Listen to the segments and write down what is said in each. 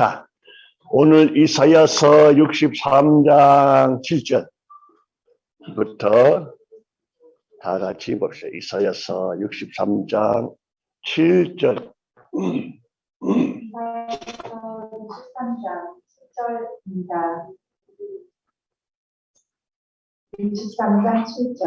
자, 오늘 이사야서 63장 7절부터 다 같이 봅시다. 이사야서 63장 7절. 13장 10절입니다. 63장 7절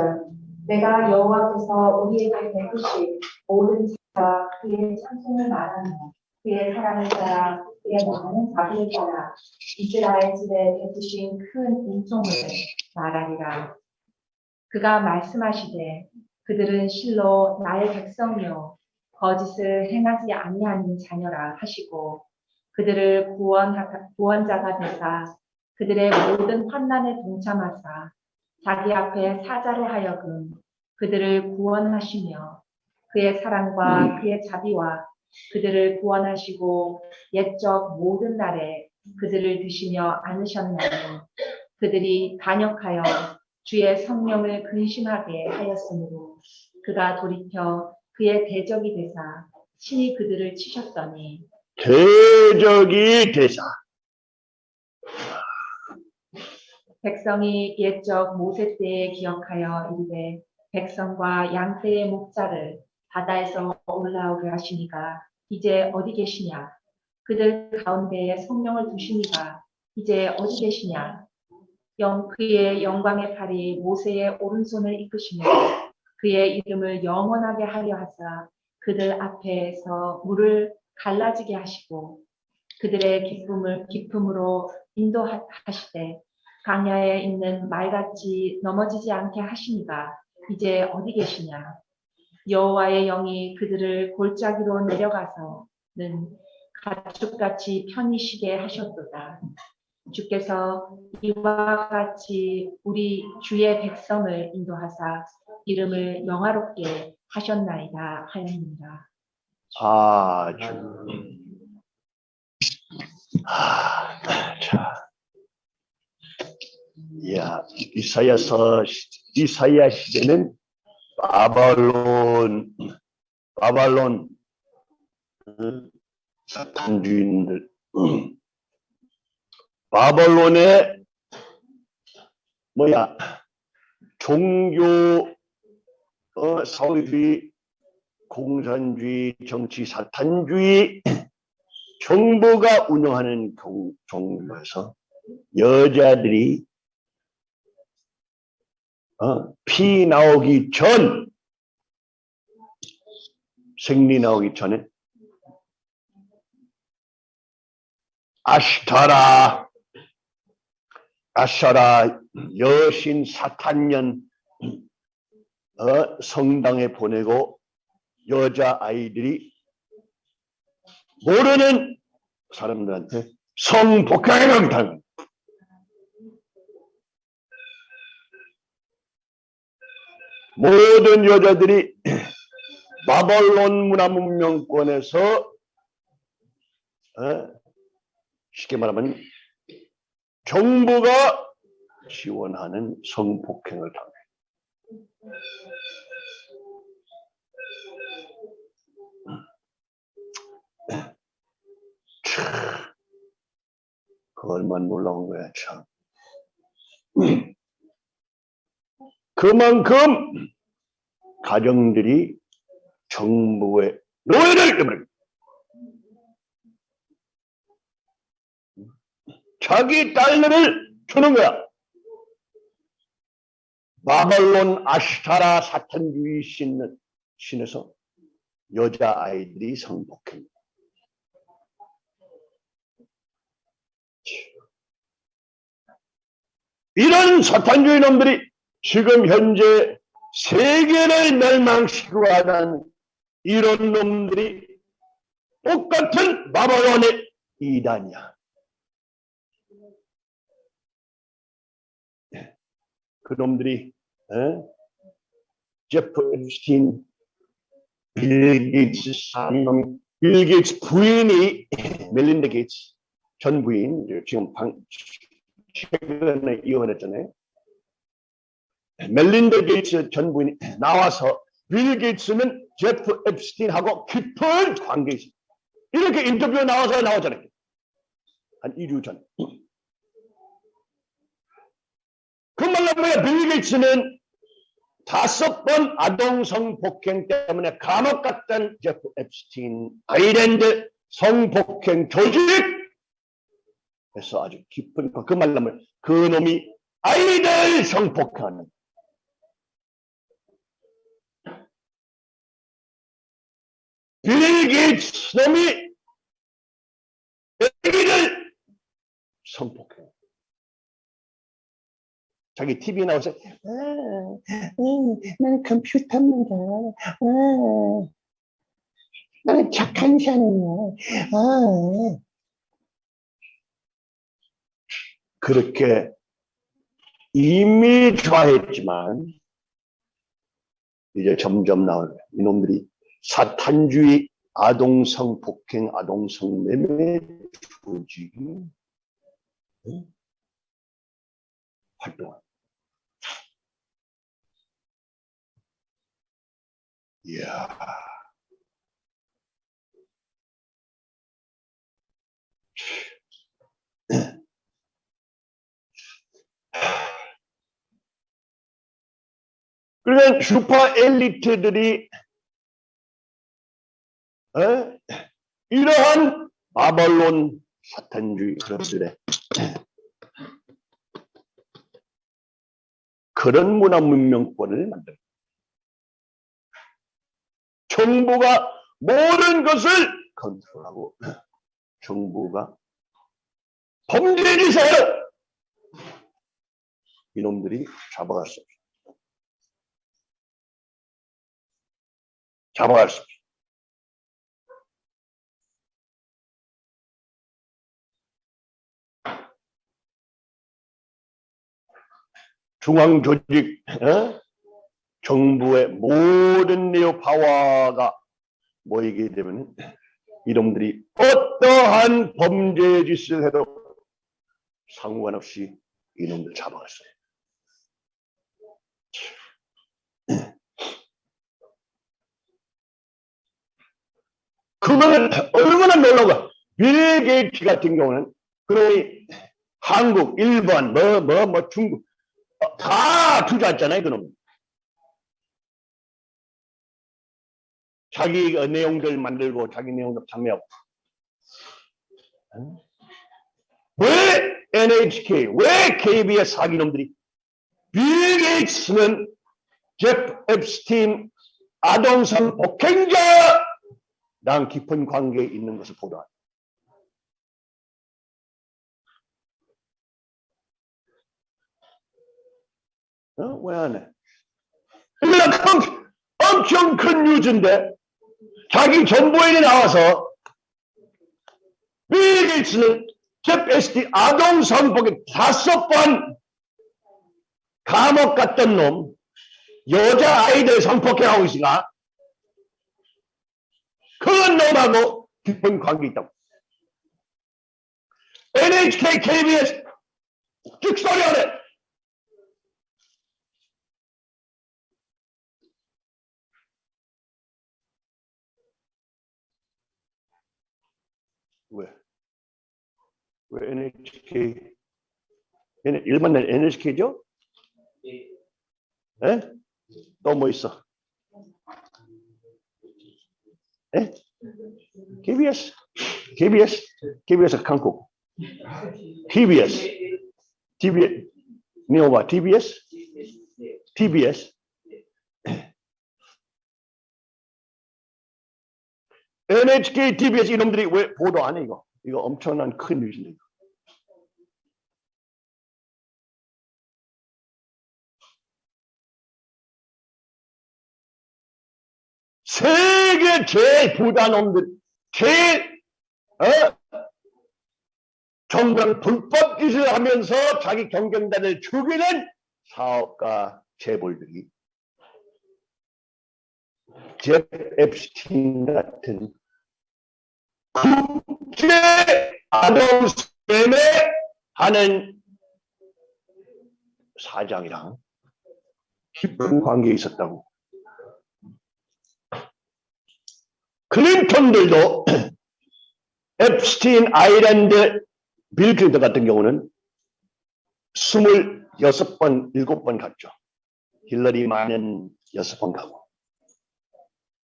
내가 여호와께서 우리에게 베푸신 모든 자와 그의 찬송을 말하며 그의 사랑을 따라 그의 많은 자비를 따라 이스라엘 집에 베푸신 큰 인종을 말하리라. 그가 말씀하시되 그들은 실로 나의 백성이요. 거짓을 행하지 아니하는 자녀라 하시고 그들을 구원하, 구원자가 되사 그들의 모든 환난에 동참하사 자기 앞에 사자로 하여금 그들을 구원하시며 그의 사랑과 그의 자비와 그들을 구원하시고 옛적 모든 날에 그들을 드시며 안으셨나니 그들이 간역하여 주의 성령을 근심하게 하였으므로 그가 돌이켜 그의 대적이 되사 친히 그들을 치셨더니 대적이 되사. 백성이 옛적 모세 때에 기억하여 이르되 백성과 양 떼의 목자를 바다에서 올라오게 하시니가 이제 어디 계시냐? 그들 가운데에 성령을 두시니가 이제 어디 계시냐? 영 그의 영광의 팔이 모세의 오른손을 이끄시며 그의 이름을 영원하게 하려 하사 그들 앞에서 물을 갈라지게 하시고 그들의 기쁨을 기쁨으로 인도하시되 강야에 있는 말같이 넘어지지 않게 하시니가 이제 어디 계시냐 여호와의 영이 그들을 골짜기로 내려가서는 가축같이 편히 쉬게 하셨도다 주께서 이와 같이 우리 주의 백성을 인도하사 이름을 영화롭게 하셨나이다 하였습니다. 아주. 아, 자. 야, 이사야서, 이사야 시대는 바발론, 바발론, 음, 사탄주인들, 음. 바발론의 뭐야 종교 어, 사회주의 공산주의 정치 사탄주의 정부가 운영하는 경, 종교에서 여자들이 어, 피 나오기 전. 생리 나오기 전에. 아시타라. 아샤라. 여신 사탄년. 어, 성당에 보내고 여자 아이들이 모르는 사람들한테 성폭행을 당한 모든 여자들이 바벌론 문화 문명권에서 어, 쉽게 말하면 정부가 지원하는 성폭행을 당해. 참, 그 얼마나 놀라운 거야, 참. 그만큼 가정들이 정부의 노예를 해버립니다. 자기 딸들을 주는 거야. 바벨론 아시타라 사탄주의 신은 신에서 여자 아이들이 성폭행. 이런 사탄주의 놈들이 지금 현재 세계를 멸망시키고 하는 이런 놈들이 똑같은 바벨론의 이단이야. 그 놈들이 에? 제프 앱스틴 빌 게이츠 사놈 빌 게이츠 부인이 멜린다 게이츠 전 부인 지금 방, 최근에 이혼했잖아요. 멜린다 게이츠 전 부인이 나와서 빌 게이츠는 제프 앱스틴하고 깊은 관계 있어. 이렇게 인터뷰에 나와서 나오잖아요. 한 2주 전. 그 말로 빌 게이츠는 다섯 번 아동 성폭행 때문에 감옥 갔던 제프 앱스틴 아일랜드 성폭행 조직에서 아주 깊은 그 말로 그 놈이 아이들 성폭행하는 빌 게이츠 놈이 애기를 성폭행 자기 TV 나와서 아, 음, 나는 컴퓨터입니다. 아, 나는 착한 사람이야. 아. 그렇게 이미 좋아했지만 이제 점점 나오는 이놈들이 사탄주의 아동성 폭행, 아동성 매매 조직이 응? 활동합니다. 이야. 그러면 슈퍼 엘리트들이 어? 이러한 바벌론 사탄주의 그것들의 그런 문화 문명권을 만들 정부가 모든 것을 컨트롤하고 정부가 범죄 짓을 이놈들이 잡아갈 수 없어. 잡아갈 수 없어. 중앙 조직, 어? 정부의 모든 네오 파워가 모이게 되면 이놈들이 어떠한 범죄 짓을 해도 상관없이 이놈들 잡아갔어요. 그거는 얼마나 놀라워. 빌 게이츠 같은 경우는 그놈이 한국, 일본, 뭐, 뭐, 뭐, 중국 어, 다 투자했잖아요, 그놈. 자기 어, 내용들 만들고 자기 내용들 판매하고. 어? 왜 NHK, 왜 KBS 사기놈들이 빌 게이츠는 제프 앱스틴 아동성 폭행자 랑 깊은 관계에 있는 것을 보도합니다. 어? 왜 안 해? 엄청, 엄청 큰 뉴즈인데 자기 정보인이 나와서 빌 게이츠는 제프 앱스틴 아동 성폭행 다섯 번 감옥 갔던 놈 여자 아이들 성폭행하고 있으나 그건 놈하고 깊은 관계 있다고. NHK, KBS 쭉 소리하네. 왜? 왜 NHK? 일반 NHK죠? 예? 또뭐 있어? 예? KBS, KBS, KBS 한국, TBS, TBS, 니오바 TBS, TBS. NHK, TBS 이놈들이 왜 보도 안 해 이거? 이거 엄청난 큰 뉴스인데. 세계 제일 부자 놈들, 제일 어? 정당 불법 짓을 하면서 자기 경쟁자를 죽이는 사업가 재벌들이 제 앱스틴 같은 국제 아동 스팸에 하는 사장이랑 깊은 관계에 있었다고. 클린턴들도 앱스틴 아일랜드 빌 클린턴 같은 경우는 26번, 7번 갔죠. 힐러리만은 6번 가고.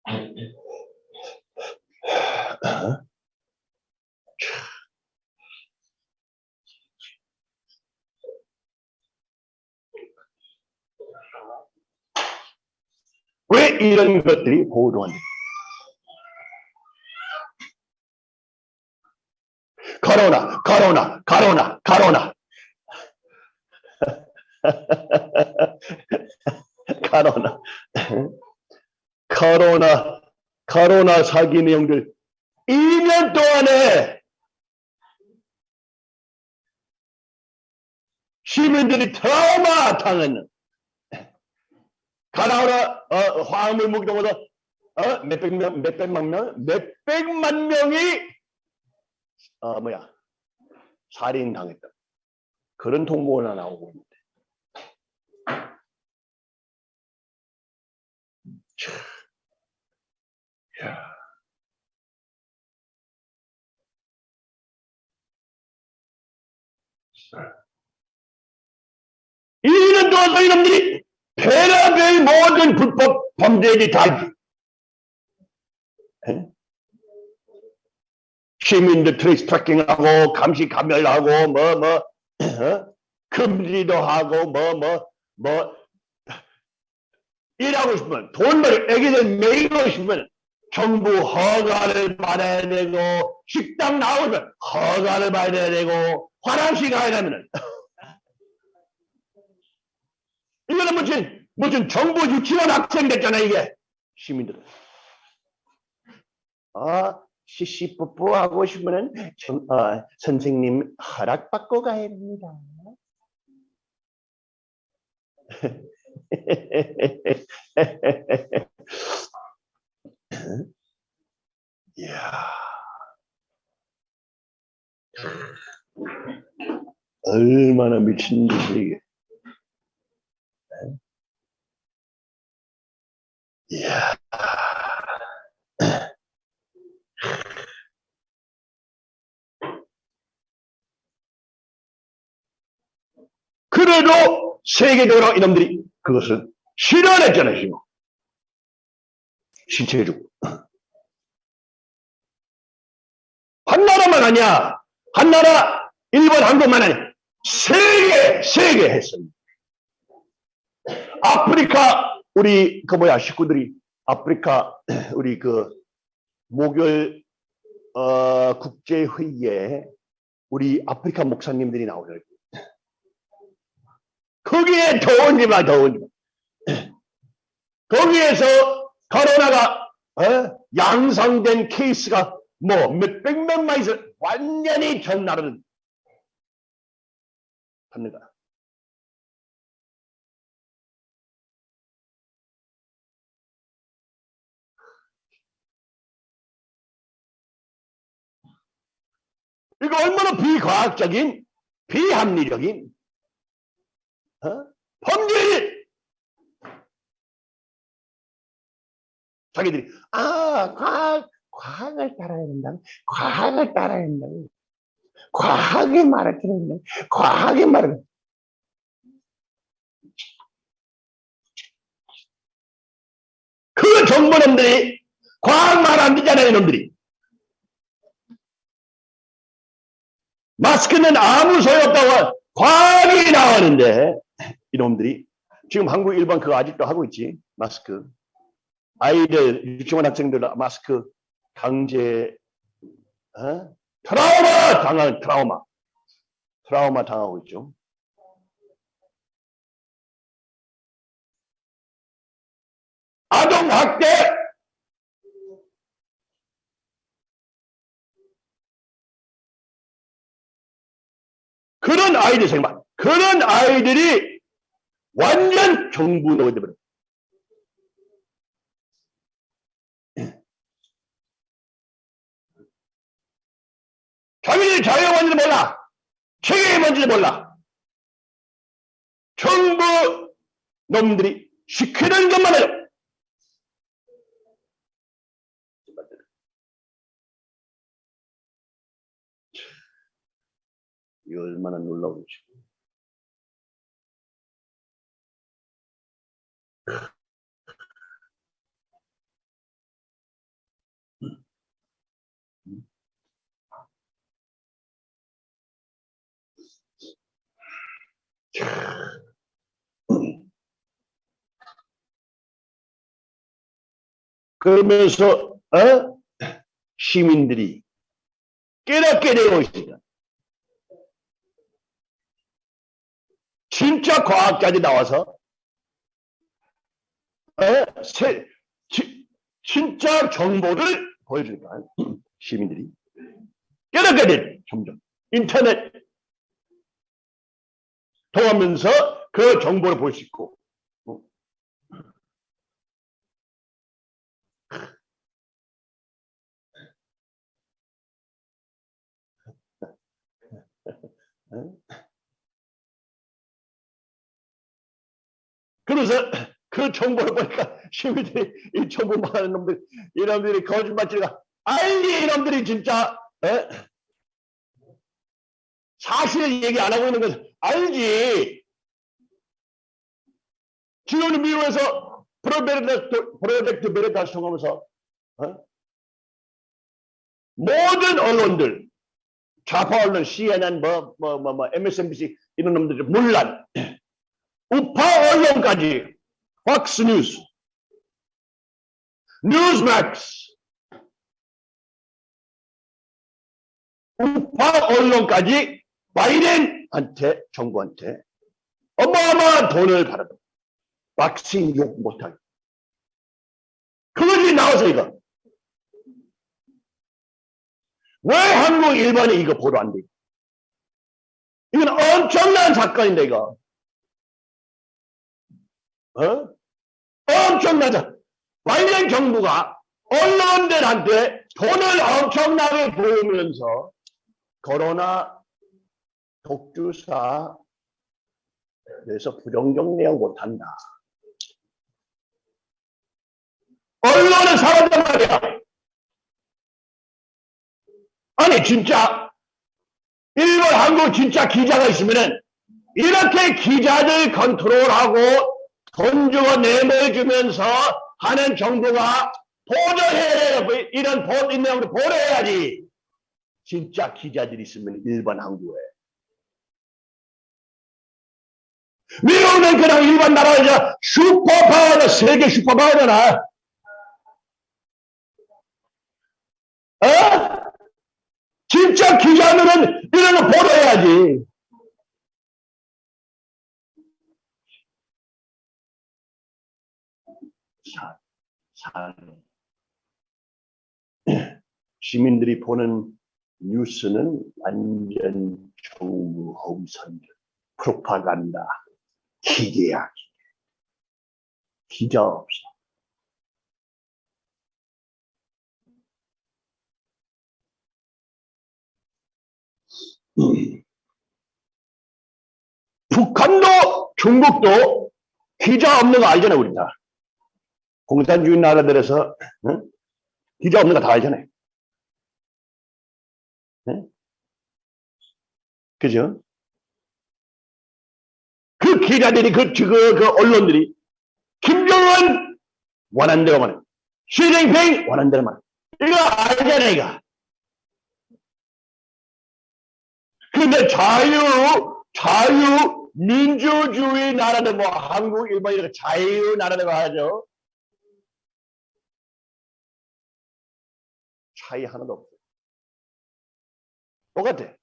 왜 이런 것들이 보도한다? 코로나, 코로나, 코로나, 코로나. 코로나. 코로나, 코로나 사기 내용들 2년 동안에 시민들이 트라우마 당하는 가나오라 어, 화학물 무기동으로 어, 몇백 명, 몇백만 명, 몇백만 명이 어 뭐야 살인 당했다. 그런 통보가 나오고 있는데. 참. 야. 이년 동안 이놈들이 별의별 모든 불법 범죄들이 다? 시민들 trace tracking하고 감시 감멸하고 뭐 뭐 금지도 하고 뭐 뭐 뭐 일하고 싶으면 돈 벌 애기들 먹이고 싶으면 정부 허가를 받아야 되고 식당 나오면 허가를 받아야 되고 화장실 가야 되면은 이거는 무슨 무슨 정부 유치원 학생 됐잖아 이게 시민들은 아 시시뿌뿌 하고 싶으면 좀, 어, 선생님 허락받고 가야 됩니다. 이야. 얼마나 미친 짓이 이게. 이야. 그래도 세계적으로 이놈들이 그것을 실현했잖아요. 신체해주고. 한 나라만 아니야. 한 나라, 일본, 한국만 아니야. 세계, 세계 했어요. 아프리카, 우리, 그 뭐야, 식구들이, 아프리카, 우리 그, 목요일, 어, 국제회의에 우리 아프리카 목사님들이 나오더라고요. 거기에 더운지 마, 더운지 마. 거기에서 코로나가 어? 양성된 케이스가 뭐 몇백명만 있어 완전히 전 나라는 받는 거야. 이거 얼마나 비과학적인 비합리적인 어? 범죄 자기들이 아 과학 과학을 따라야 된다 과학을 따라야 된다 과학의 말을 들어야 된다 과학의 말을. 그 정보놈들이 과학 말 안 듣잖아요 이놈들이 마스크는 아무 소용없다고 과학이 나오는데. 이놈들이. 지금 한국 일반 그거 아직도 하고 있지? 마스크. 아이들 유치원 학생들 마스크 강제 어? 트라우마 당한 트라우마. 트라우마 당하고 있죠. 아동 학대 그런 아이들 생각 그런 아이들이 완전 정부 노예 되버려. 자기들이 자유가 뭔지도 몰라. 책임이 뭔지도 몰라. 정부 놈들이 시키는 것만 해요. 이거 얼마나 놀라운지. 그러면서 어? 시민들이 깨닫게 되고 있습니다. 진짜 과학자들이 나와서 어? 세, 지- 진짜 정보를 보여주니까 시민들이. 깨닫게 돼 점점 인터넷. 통하면서 그 정보를 볼 수 있고. 어? 그래서 그 정보를 보니까 시민들이 이 정보 많은 놈들 이놈들이 거짓말치가 알리 이놈들이 진짜 에? 사실을 얘기 안 하고 있는 것을 알지 지금 미국에서 프로젝트 프로젝트 베레타스 통하면서 어? 모든 언론들 좌파 언론 CNN 뭐 뭐 뭐 뭐 MSNBC 이런 놈들이 물론 우파 언론까지 팍스 뉴스 뉴스맥스 우파 언론까지 바이든한테 정부한테 어마어마한 돈을 받았다. 박싱 욕 못하게. 그것이 나와서 이거. 왜 한국 일반이 이거 보도 안 돼? 이건 엄청난 사건인데 이거. 어? 엄청나죠. 바이든 정부가 언론들한테 돈을 엄청나게 부으면서 코로나 독주사 그래서 내용 못한다. 언론은 사람단 말이야. 아니 진짜 일본 한국 진짜 기자가 있으면은 이렇게 기자들 컨트롤하고 돈 주고 내보여주면서 하는 정부가 보도해야 돼. 이런 보, 내용을 보도해야지. 진짜 기자들이 있으면 일반 한국에. 미국은 그냥 일반 나라에서 슈퍼파워다, 세계 슈퍼파워잖아. 어? 진짜 기자들은 이런 거 보도해야지. 사, 사, 시민들이 보는 뉴스는 완전 홈선전, 프로파간다, 기계야, 기계. 기자 없어. 북한도 중국도 기자 없는 거 알잖아요, 우리 다. 공산주의 나라들에서 응? 기자 없는 거 다 알잖아요. 응? 그죠? 그 기자들이 그, 그, 그 언론들이 김정은 원하는 대로 말 시진핑 원하는 대로 말 이거 알잖아 이거 근데 자유 자유 민주주의 나라는 뭐 한국 일본 이렇게 자유 나라라고 하죠 차이 하나도 없어 똑같아.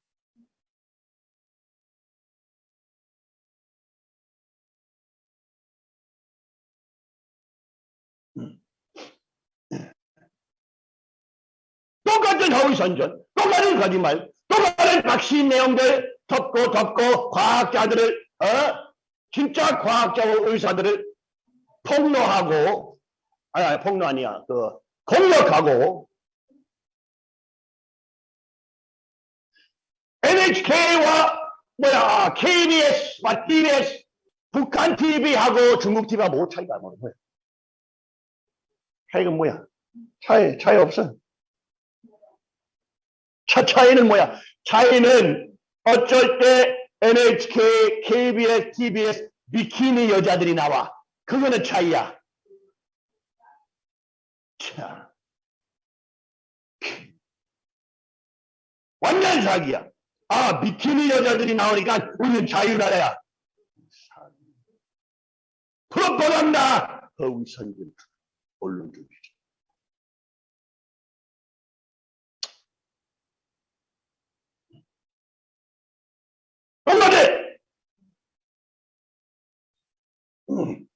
똑같은 허위선전, 똑같은 거짓말, 똑같은 박신 내용들 덮고 덮고 과학자들을 어? 진짜 과학자와 의사들을 폭로하고 아니, 아니 폭로 아니야. 그 공격하고 NHK와 뭐야 KBS, TBS, 북한 TV하고 중국 TV하고 뭐 차이가 뭐야? 차이가 뭐야? 차이 차이 없어. 차 차이는 뭐야? 차이는 어쩔 때 NHK, KBS, TBS 비키니 여자들이 나와. 그거는 차이야. 참. 완전 사기야. 아, 비키니 여자들이 나오니까 우리는 자유나라야. 프로파간다! 허위선진 언론주의. 한마디! 음.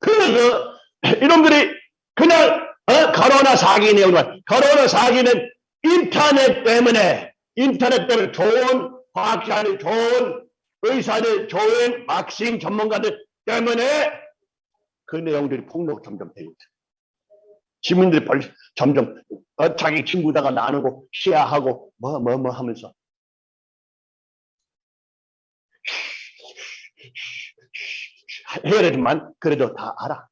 그래서 이놈들이 그냥 어? 코로나 사기 내용만 코로나 사기는 인터넷 때문에 인터넷 때문에 좋은 과학자들 좋은 의사들 좋은 박싱 전문가들 때문에 그 내용들이 폭로 점점 되고. 시민들이 벌 점점 어, 자기 친구다가 나누고 시야하고 뭐 뭐 뭐 하면서 되지만 그래도 다 알아.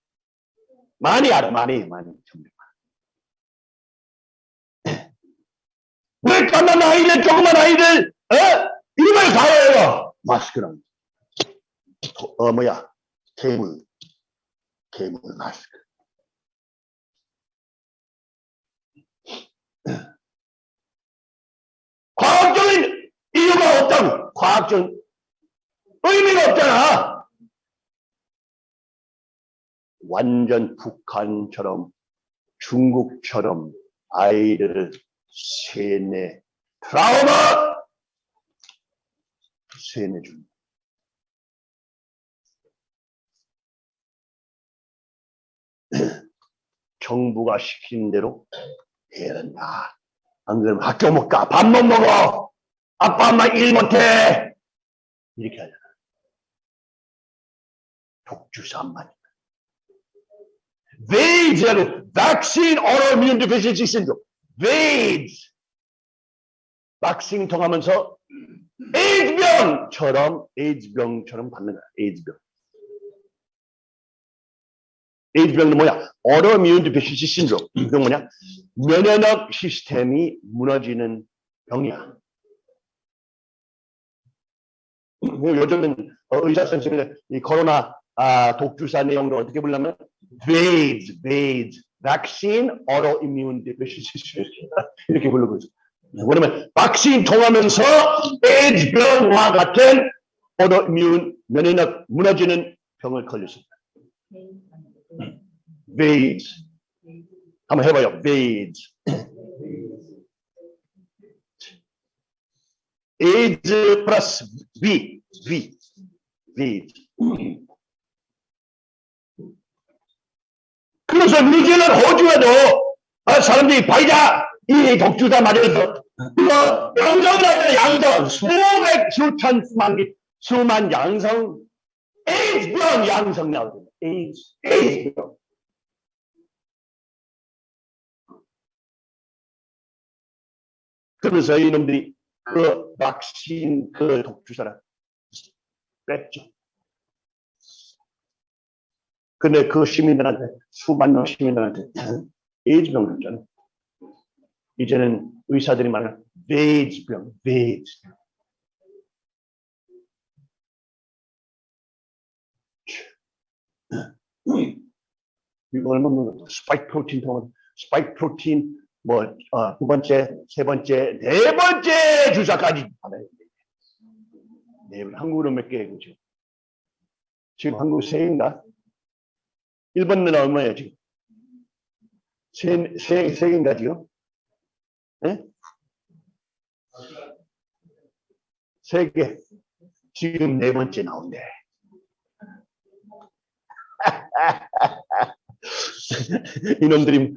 많이 알아, 많이, 많이. 점점. 왜 까만 아이들, 조그만 아이들, 어? 이름을 다 해요. 마스크랑. 어, 뭐야. 괴물. 괴물 마스크. 과학적인 이유가 없다고. 과학적인 의미가 없잖아. 완전 북한처럼 중국처럼 아이를 세뇌 트라우마 세뇌 줍니다. 정부가 시킨 대로 해야 된다. 안 그러면 학교 못 가. 밥 못 먹어. 아빠 엄마 일 못해. 이렇게 하잖아. 독주산만. VAIDS라고 Vaccine Autoimmune Deficiency Syndrome. VAIDS. 박싱 통하면서 에이즈병처럼 에이즈병처럼 받는 거야. 에이즈병. 에이즈병은 뭐야? Autoimmune Deficiency Syndrome. 이건 뭐냐? 면역력 시스템이 무너지는 병이야. 요즘은 어, 의사 선생님들 이 코로나 아, 독주사 내용을 어떻게 부르냐면 VAIDS, VAIDS, Vaccine Autoimmune Deficiency Syndrome 이렇게 부르고 있어. 왜냐면 박신 통하면서 에이즈병과 같은 autoimmune 면역력 무너지는 병을 걸렸습니다. VAIDS 한번 해봐요. VAIDS. AIDS 플러스 V, V, VAIDS. 그래 서 뉴질랜드 호주에도 아, 사람들이 바이자 이 맞아서 이거 양성을 하잖아요. 양성 수백 수천 수만 개 수만 양성 에이즈 병 양성 나오거든요. 에이즈 에이즈 병 그러면서 이놈들이 그 백신 그 독주사를 뺐죠. 근데 그 시민들한테 수만 명 시민들한테 에이즈 병 줬잖아. 이제는 의사들이 말하는 VAIDS 병, VAIDS. 이거 얼마 먹는 스파이크 프로틴 통은 스파이크 프로틴 뭐 어, 두 번째, 세 번째, 네 번째 주사까지 받아야 돼. 네, 한국으로 몇 개, 그죠? 지금 한국 세인가? 일본은 얼마예요, 지금? 세, 세, 세 개인가, 지금? 예? 세 개. 지금 네 번째 나온대. 이놈들이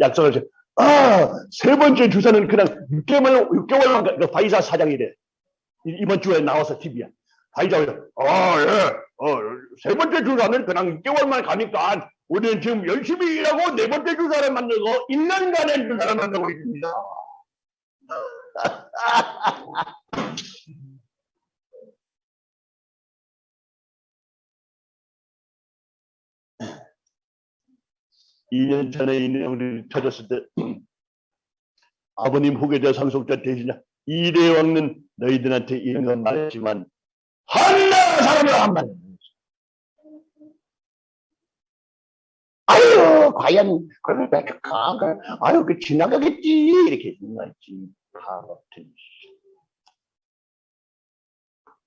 약속을 줘. 아, 세 번째 주사는 그냥 6개월, 6개월만 그 바이자 사장이래. 이- 이번 주에 나와서 TV야. 바이자가, 아, 예, 어, 세 번째 주사는 그냥 6개월만 가니까 우리는 지금 열심히 일하고 네 번째 주사를 만들고 1년간의 주사를 만들고 있습니다. 2년 전에 이 내용들이 터졌을 때 아버님 후계자 상속자 대신자 이대왕은 너희들한테 이런 건 말했지만 한나라 사람이 한 말. 아유 과연 그러면? 그, 아유 그 지나가겠지 이렇게 생각했지. 다 같은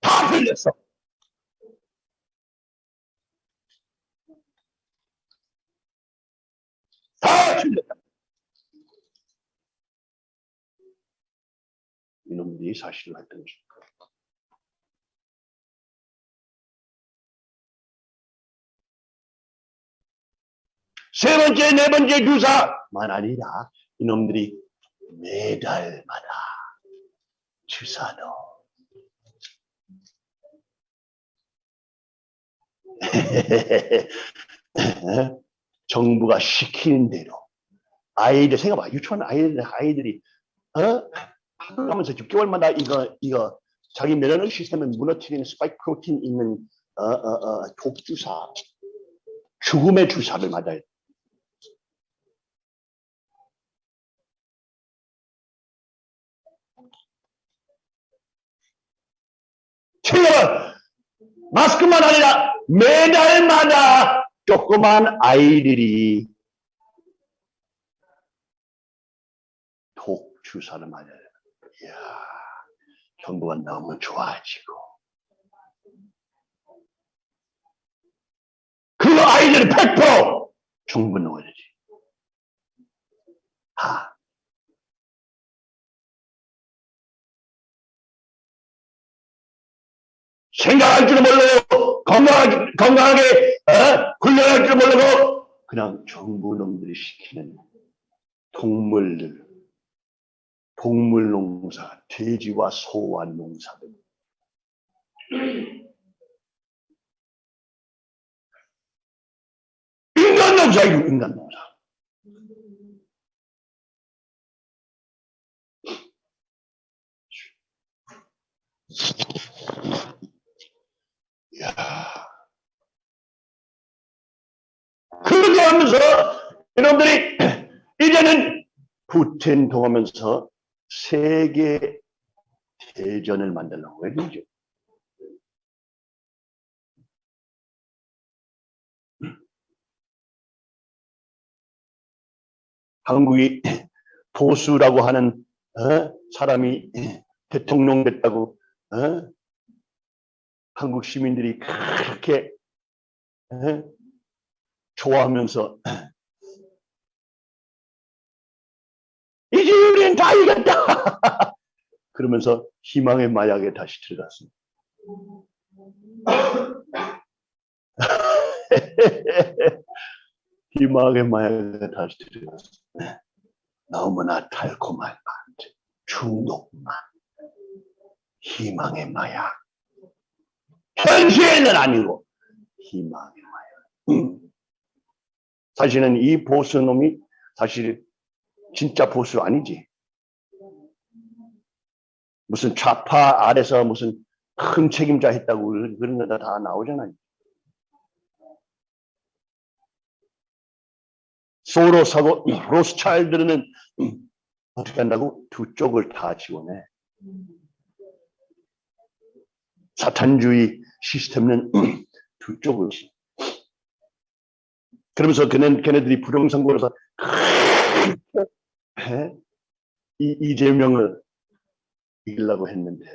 다 틀렸어. 다 틀렸다. 이놈들이 사실을 했던 것입 세 번째, 네 번째 주사만 아니라. 이놈들이 매달마다 주사도 정부가 시키는 대로. 아이들 생각봐. 유치원 아이들 아이들이 어? 하면서 6개월마다 이거 이거 자기 면역 시스템을 무너뜨리는 스파이크 프로틴 있는 어, 어, 어, 독주사. 죽음의 주사를 맞아요. 챙겨봐. 마스크만 아니라 매달마다 조그만 아이들이 독 주사를 맞아요. 이야, 정부가 너무 좋아지고. 그 아이들은 100% 정부 넣어야지. 아. 생각할 줄 모르고 건강하게, 건강하게 어? 훈련할 줄 모르고 그냥 정부 놈들이 시키는 동물들 동물 농사, 돼지와 소와 농사들. 인간 농사이고 인간 농사. 야. 그렇게 하면서 여러분들이 이제는 푸틴 통하면서 세계 대전을 만들려고 그러죠. 한국이 보수라고 하는 어? 사람이 대통령 됐다고 어? 한국 시민들이 그렇게 어? 좋아하면서 이제 우리는 다 이겼다. 그러면서 희망의 마약에 다시 들어갔습니다. 희망의 마약에 다시 들어갔습니다. 너무나 달콤한 맛, 중독만, 희망의 마약. 현실은 아니고 희망의 마약. 사실은 이 보수놈이 사실 진짜 보수 아니지. 무슨 좌파 아래서 무슨 큰 책임자 했다고 그런 거다 나오잖아요. 소로사고 로스차일드는 어떻게 한다고 두 쪽을 다 지원해. 사탄주의 시스템은 두 쪽을 지. 그러면서 걔네, 걔네들이 부정선거로서 이, 이재명을 이기려고 했는데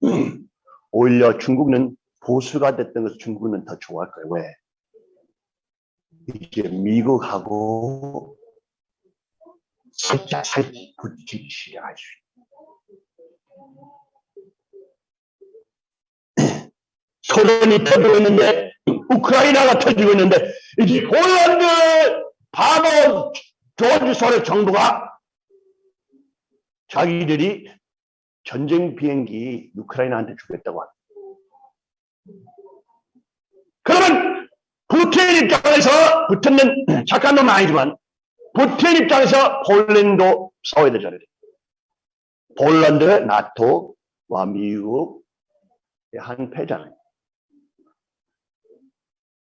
오히려 중국은 보수가 됐던 것을 중국은 더 좋아할 거예요. 왜? 이제 미국하고 살짝 살짝 시작할 수 있어요. 소련이 터지고 있는데 우크라이나가 터지고 있는데 이제 폴란드 바로 조지 소련 정부가 자기들이 전쟁 비행기 우크라이나한테 주겠다고 합니다. 그러면 부틴 입장에서 부틴은 착한 놈은 아니지만 부틴 입장에서 폴란드 싸워야 되잖아요. 폴란드 나토와 미국의 한 패잖아요.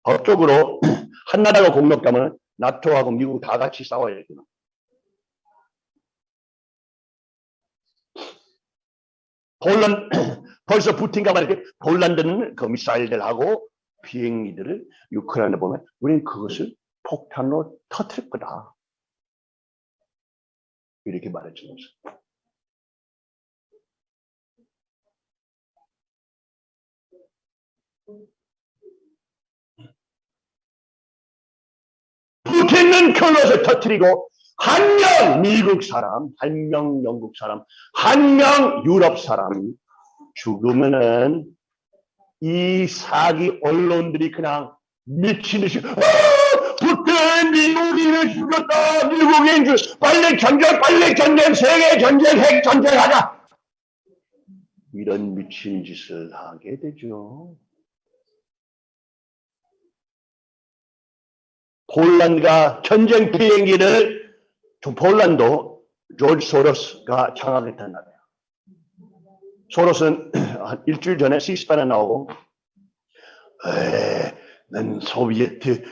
법적으로 한나라가 공격하면 나토하고 미국 다 같이 싸워야 돼요. 폴란 벌써 푸틴과 말이렇게 폴란드는 그 미사일들하고 비행기들을 우크라이나 보면 우리는 그것을 폭탄으로 터뜨릴 거다. 이렇게 말해주면서 푸틴은 그것을 터뜨리고 한 명 미국 사람, 한 명 영국 사람, 한 명 유럽 사람이 죽으면은 이 사기 언론들이 그냥 미친 듯이 아! 푸틴 미국인을 죽였다 미국인 죽 빨리 전쟁 빨리 전쟁 세계 전쟁 핵 전쟁하자 이런 미친 짓을 하게 되죠. 폴란드가 전쟁 비행기를 저 폴란드 조지 소로스가 장악했단 말이에요. 소로스는 한 일주일 전에 C-SPAN에 나오고 에, 난 소비에트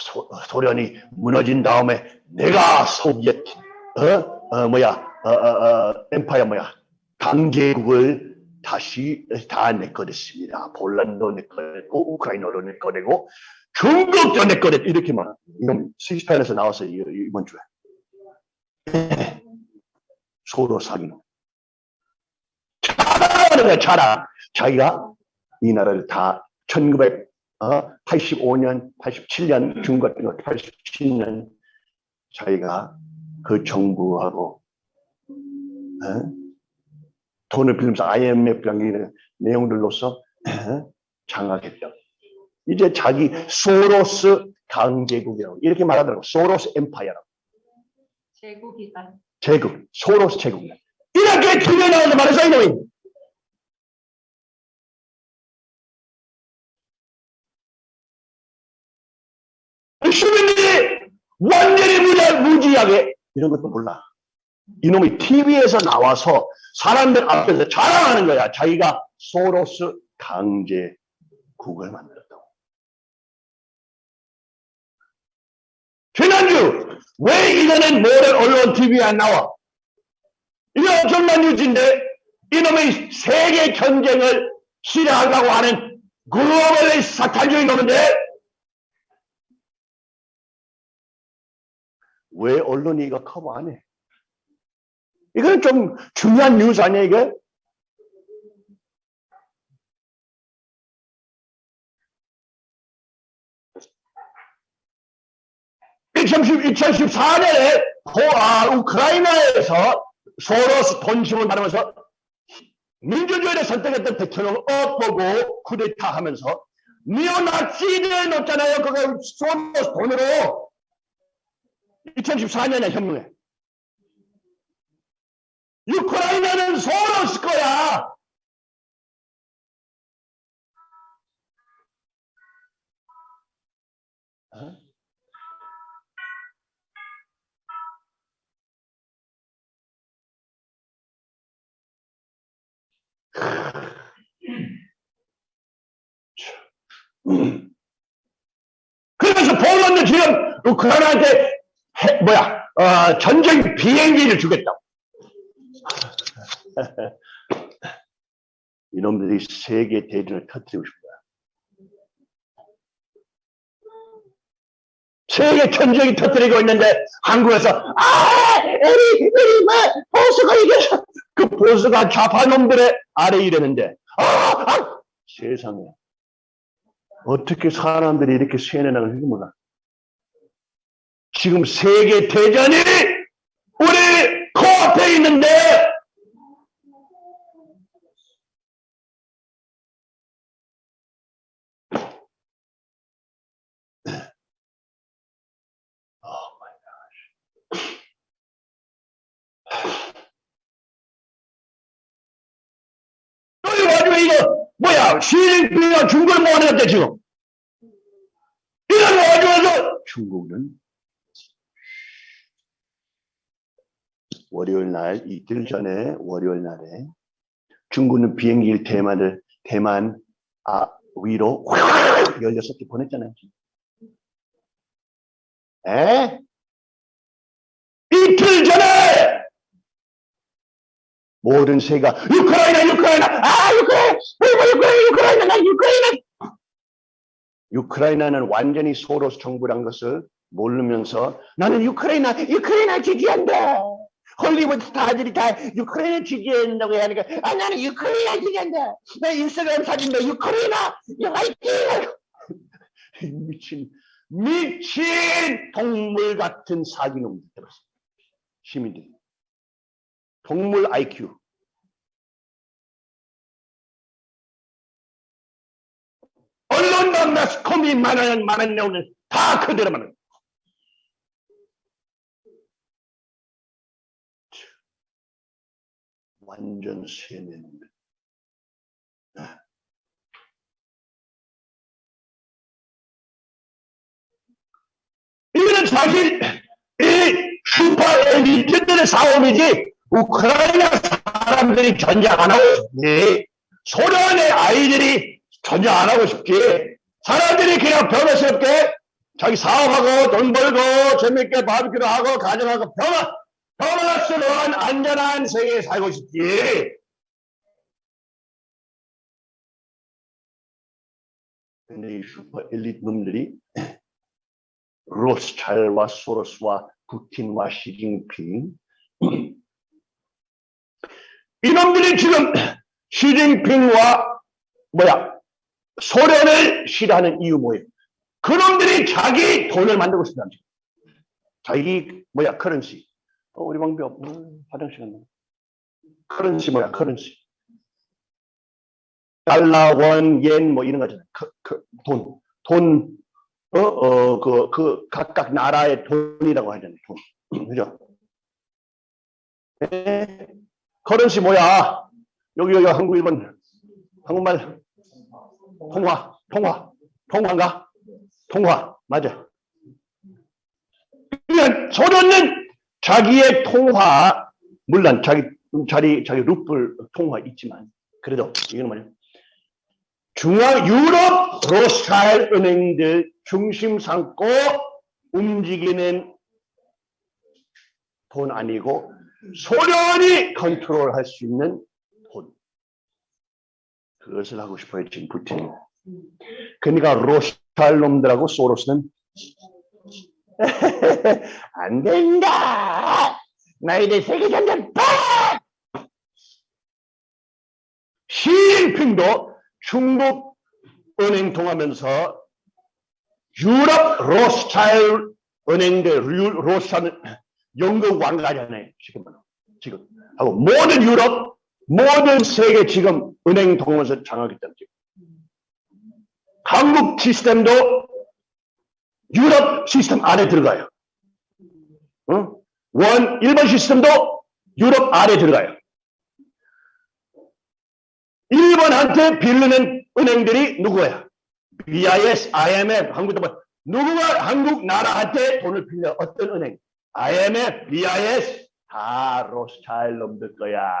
소, 소련이 무너진 다음에 내가 소비에트 어, 어 뭐야 어, 어, 어, empire 뭐야 강제국을 다시 다 내꺼냈습니다. 폴란드 내꺼냈고 우크라이나도 내꺼내고 중국도 내꺼냈 이렇게 말하 이건 시스판에서 나왔어요 이- 이번 주에 소로 사기는 자랑하는 거야 자랑 자기가 이 나라를 다 1985년 87년 중국 같은 거 87년 자기가 그 정부하고 어? 돈을 빌리면서 IMF 이런 내용들로서 어? 장악했죠. 이제 자기 소로스 강제국이라고 이렇게 말하더라고 소로스 엠파이어라고 제국이다. 제국 소로스 제국 이렇게 틀려 나오는 말해서 이놈이 시민들이 완전히 무자, 무지하게 이런 것도 몰라. 이놈이 TV에서 나와서 사람들 앞에서 자랑하는 거야. 자기가 소로스 강제국을 만들었 다고. 지난주 왜 이거는 모든 언론 TV에 안 나와? 이게 엄청난 뉴스인데 이놈의 세계 전쟁을 실행하려고 하는 글로벌의 사탄적인 놈인데 왜 언론이 이거 커버 안 해? 이거는 좀 중요한 뉴스 아니야 이게? (2010) 2014년에 아, 우크라이나에서 소로스 돈심을 받으면서 민주주의를 선택했던 대통령을 엇보고 쿠데타 하면서 니오나치를 넣었잖아요. 그거 소로스 돈으로 2014년에 현명해. 우크라이나는 소로스 거야. 어? 그래서 폴란드 지금 우크라이나한테 해- 뭐야 어, 전쟁 비행기를 주겠다고. 이놈들이 세계 대전을 터뜨리고 싶다. 세계 전쟁이 터뜨리고 있는데 한국에서 아 에리 에리 뭐 보수가 이겨서 그 보수가 좌파 놈들의 아래 이랬는데 아, 아 세상에 어떻게 사람들이 이렇게 세뇌나는지 몰라. 지금 세계 대전이 우리 코앞에 있는데 여기 와중에 이거 뭐야 시진핑이가 중국을 모아냈대 지금 이런 와중에서 중국은 월요일 날 이틀 전에 월요일 날에 중국은 비행기 대만을 대만 아 위로 16개 보냈잖아요. 에? 이틀 전에 모든 세가 우크라이나 우크라이나 아 우크라이나 우크라이나 우크라이나 나 우크라이나. 우크라이나는 완전히 소로스 정부란 것을 모르면서 나는 우크라이나 우크라이나 지지한다. 헐리우드 스타들이 다 우크라이나 지지한다고 하니까 아 나는 우크라이나 지지한다. 나 인스타그램 사진도 우크라이나 화이팅! 미친 미친 동물 같은 사기놈들. 시민들 동물 IQ 언론과 매스컴이 말하는 말하는 내용은 다 그대로만 완전 세뇌입니다. 이거는 사실 이 슈퍼 엘리트들의 싸움이지 우크라이나 사람들이 전쟁 안 하고 싶지 소련의 아이들이 전쟁 안 하고 싶지 사람들이 그냥 변호스럽게 자기 사업하고 돈 벌고 재밌게 바비큐를 하고 가정하고 변화 변화스러운 안전한 세계에 살고 싶지. 근데 이 슈퍼 엘리트 놈들이 로스차일과 소로스와 푸틴과 시진핑 이놈들이 지금 시진핑과 뭐야 소련을 싫어하는 이유 뭐예요? 그놈들이 자기 돈을 만들고 거죠. 자기 뭐야 currency 어, 우리 방비 없 음, 화장실 갔나 currency 뭐야 currency 달러 원옌 뭐 이런 거잖아요 그, 그, 돈 돈, 어, 어, 그, 그, 각각 나라의 돈이라고 하잖아요, 돈. 그죠? 에? 커런시 뭐야? 여기, 여기 한국, 일본, 한국말, 통화, 통화, 통화인가? 통화, 맞아. 소련은 자기의 통화, 물론 자기, 자기, 자기 루플 통화 있지만, 그래도, 이거는 뭐냐? 중앙 유럽 로스타일 은행들 중심 삼고 움직이는 돈 아니고 소련이 컨트롤할 수 있는 돈. 그것을 하고 싶어요 지금 푸틴이. 그러니까 로스타일 놈들하고 소로스는 안 된다. 너희들 세계 전쟁 빠! 시진핑도 중국 은행 통하면서 유럽 로스차일 은행들 유- 로스차일 연극 왕가잖아요 지금 지금 하고 모든 유럽 모든 세계 지금 은행 통하면서 장악했잖아요 지금. 한국 시스템도 유럽 시스템 안에 들어가요. 어? 원 일본 시스템도 유럽 안에 들어가요. 일본한테 빌리는 은행들이 누구야? BIS, IMF, 한국도 뭐 누구가 한국 나라한테 돈을 빌려? 어떤 은행? IMF, BIS 다 로스차일 놈들 거야.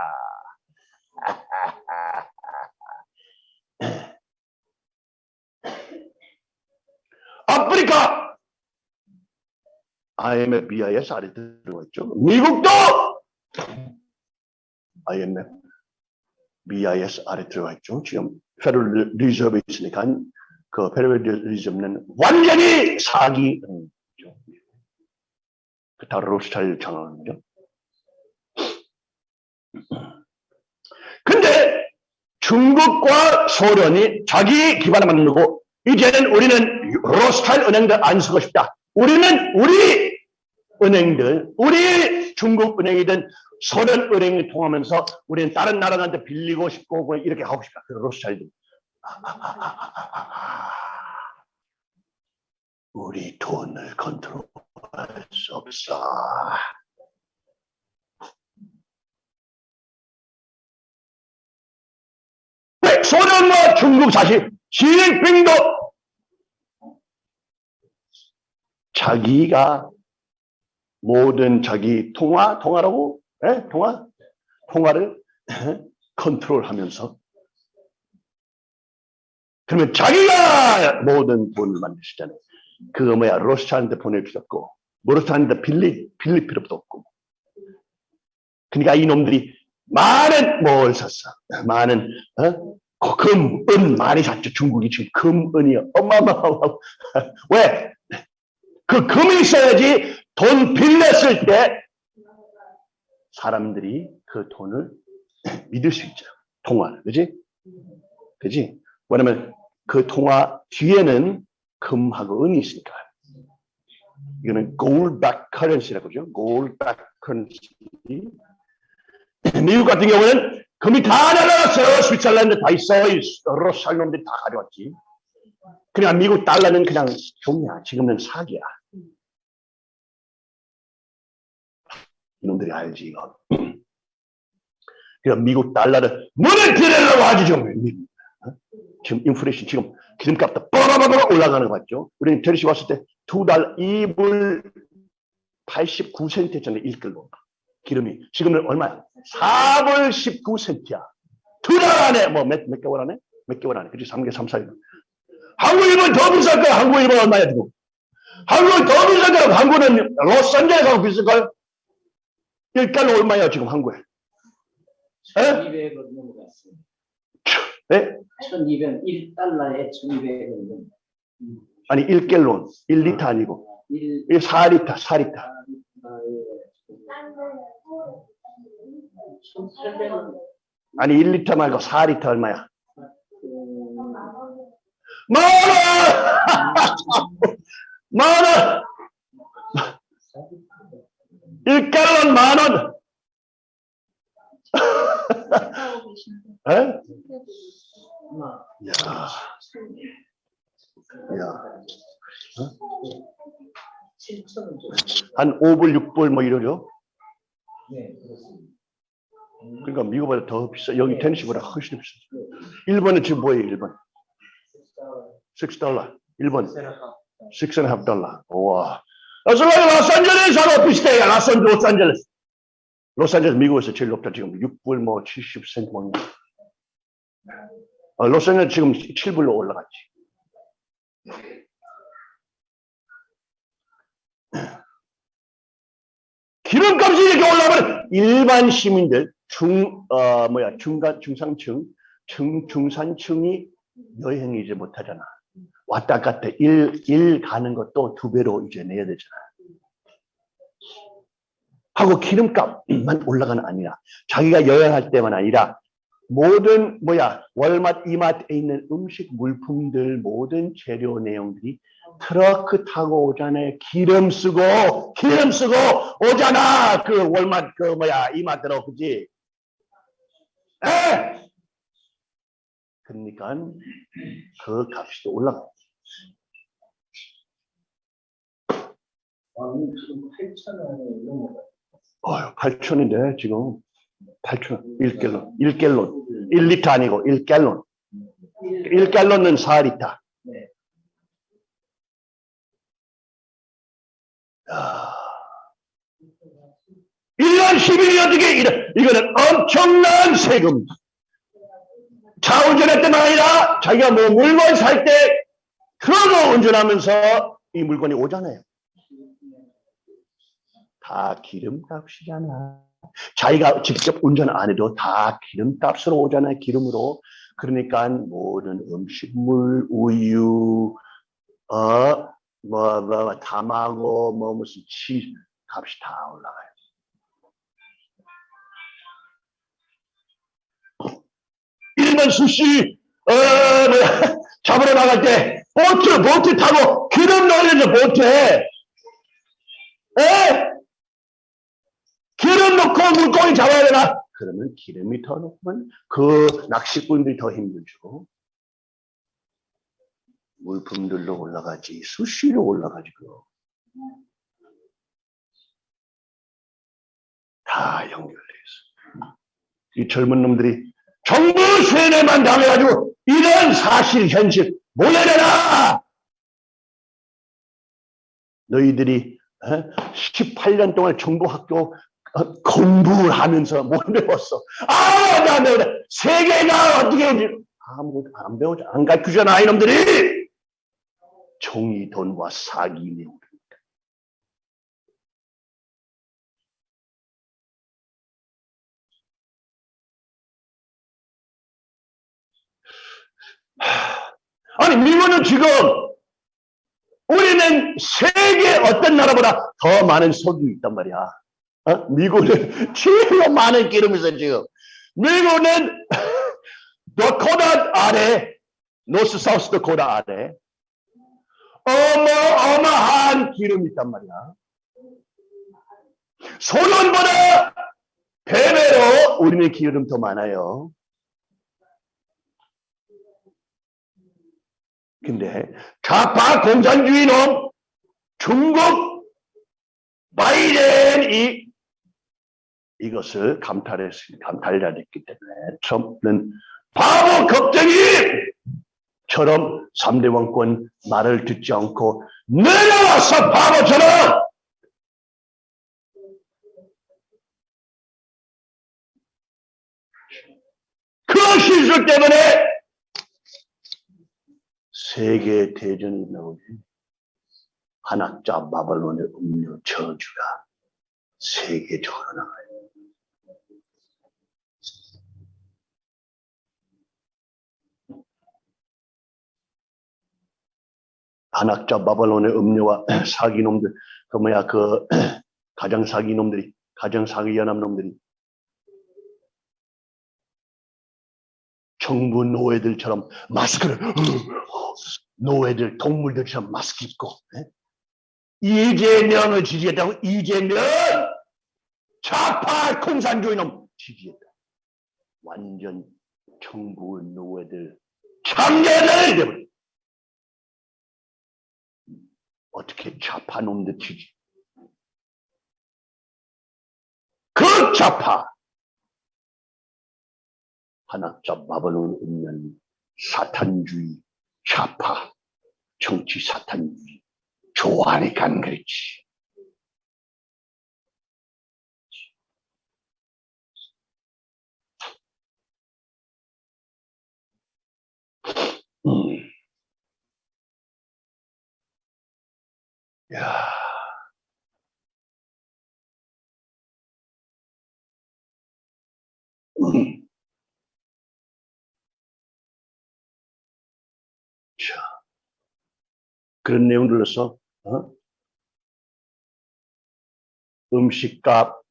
아프리카 IMF, BIS 아래 들어가 있죠. 미국도 IMF, BIS 아래 들어가 있죠. 지금 Federal Reserve 있으니까 그 Federal Reserve는 완전히 사기 다 로스차일 장악이죠. 근데 중국과 소련이 자기 기반을 만들고 이제는 우리는 로스차일 은행들 안 쓰고 싶다. 우리는 우리 은행들, 우리 중국 은행이든 소련 은행이 통하면서 우리는 다른 나라한테 빌리고 싶고 뭐 이렇게 하고 싶다. 그 로스타일들. 우리 돈을 컨트롤할 수 없어. 네, 소련과 중국 사실 시진핑도 자기가 모든 자기 통화 통화라고 예? 통화 통화를 컨트롤하면서 그러면 자기가 모든 돈을 만드시잖아요. 그거 뭐야 로스차한테 보낼 필요 없고 로스차한테 빌리 빌릴 필요도 없고 그러니까 이놈들이 많은 뭘 샀어 많은 어? 금, 은 많이 샀죠 중국이 지금 금, 은이 어마어마하고 왜? 그 금이 있어야지 돈 빌렸을 때 사람들이 그 돈을 믿을 수 있죠 통화를 그지? 그지? 왜냐면 그 통화 뒤에는 금하고 은이 있으니까. 이거는 gold back currency라고 그러죠. gold back currency. 미국 같은 경우는 금이 다 날아갔어요. 스위tzerland 다 있어. 이 러시아 놈들이 다 가져왔지. 그냥 미국 달러는 그냥 종이야. 지금은 사기야. 이놈들이 알지 이거. 그냥 미국 달러를 들으려고 하지 좀. 지금 인플레이션 지금 기름값도 빠바바바 올라가는 거 같죠? 우리는 테리시 왔을 때 두 달 2불 89센트 였잖아요 1끌로 기름이 지금은 얼마야? 4불 19센트야 두 달 안에 뭐 몇 몇 개월 안에? 몇 개월 안에 그치 3개 3, 4일 한국 일본 더 비쌀 거야 한국 일본 얼마야 지금 한국은 더 비쌀 거야 한국은 로스앤젤레스하고 비쌀 거야 1달러 얼마야 지금 한국에 에? 1200원 넘어갔어요. 네? 1200, 1달러에 1200원 넘어. 아니 1갤론 1리터 아니고 1, 1 4리터 4리터 1,800원. 아니 1리터 말고 4리터 얼마야? 만 원! 만 원! 1갈론 만 원! 에? 야, 야, 7,000원 정도. 한 5불, 6불 뭐 이러죠? 네. 그러니까 미국보다 더 비싸. 여기 테네시보다 훨씬 비싸. 일본은 지금 뭐예요, 일본? 6달러. 일본 6 and a half 달러. 와. 로스앤젤레스, 로스앤젤레스하고 비슷해. 로스앤, 로스앤젤레스. 로스앤젤레스 미국에서 제일 높다. 지금 6불 뭐 70센트 먹는. 어, 로스앤젤레스 지금 7불로 올라갔지. 기름값이 이렇게 올라가면 일반 시민들 중, 어, 뭐야, 중간, 중상층, 중, 중산층이 여행이지 못하잖아. 왔다 갔다 일, 일 가는 것도 두 배로 이제 내야 되잖아. 하고 기름값만 올라가는 아니라 자기가 여행할 때만 아니라 모든 뭐야 월마트 이마트에 있는 음식 물품들 모든 재료 내용들이 트러크 타고 오잖아요. 기름 쓰고 기름 쓰고 오잖아. 그 월마트 그 뭐야 이마트로 그지? 에? 그러니까 그 값이 또 올라가 아, 지금 8,000원이 넘어갔 어휴 8천인데 지금 8천 1갤론 1갤론 1리터 아니고 1갤론 1갤론은 4리터 네. 야. 1년 10일이 어떻게 이래? 이거는 엄청난 세금. 차 운전할 때만 아니라 자기가 뭐 물건 살때 트럭을 운전하면서 이 물건이 오잖아요. 다 기름값이잖아. 자기가 직접 운전 안 해도 다 기름값으로 오잖아요. 기름으로. 그러니까 모든 음식물, 우유, 어, 뭐, 뭐, 담하고, 뭐, 무슨 치 값이 다 올라가요. 일반 수시, 어, 잡으러 나갈 때, 보트, 보트 타고, 기름 넣으려서 보트에, 에? 기름 넣고 물고기 잡아야 되나? 그러면 기름이 더 넣으면 그 낚시꾼들이 더 힘들죠. 물품들로 올라가지, 수시로 올라가지, 그거. 다 연결돼 있어. 이 젊은 놈들이 정부 세뇌만 당해가지고 이런 사실, 현실 모여내라! 너희들이 18년 동안 정부 학교 어, 공부를 하면서 못 배웠어. 아, 나, 나, 나, 세계가 어떻게, 아무것도 안 배우지, 안 가르치잖아, 이놈들이! 종이 돈과 사기 내용. 아니 미국은 지금 우리는 세계 어떤 나라보다 더 많은 석유 있단 말이야. 어? 미국은 제일 많은 기름이 있어 지금. 미국은 더코다 아래, 노스 사우스 더코다 아래 어마어마한 기름이 있단 말이야. 소련보다 배배로 우리는 기름 더 많아요. 근데 좌파 공산주의 놈 중국 바이든 이 이것을 감탈했, 감탈했기 때문에 트럼프는 바보 걱정이처럼 3대 왕권 말을 듣지 않고 내려와서 바보처럼 그 실수 때문에 세계 대전이 나오지. 한학자 바벨론의 음료 저주가 세계적으로 나가요. 한학자 바벨론의 음료와 사기놈들, 그 뭐야, 그 가장 사기놈들이, 가장 사기 연합 놈들이 정부 노예들처럼 마스크를 노예들 동물들처럼 마스크 입고 예? 이재명을 지지했다고 이재명! 좌파 공산주의 놈 지지했다. 완전 정부 노예들 참견을 되버려 어떻게 좌파 놈들 지지 그 좌파 한학자 바벨론 없는 사탄주의 좌파 정치 사탄주의 좋아하니까 그렇지. 음. 야. 음. 자, 그런 내용들로서 어? 음식값,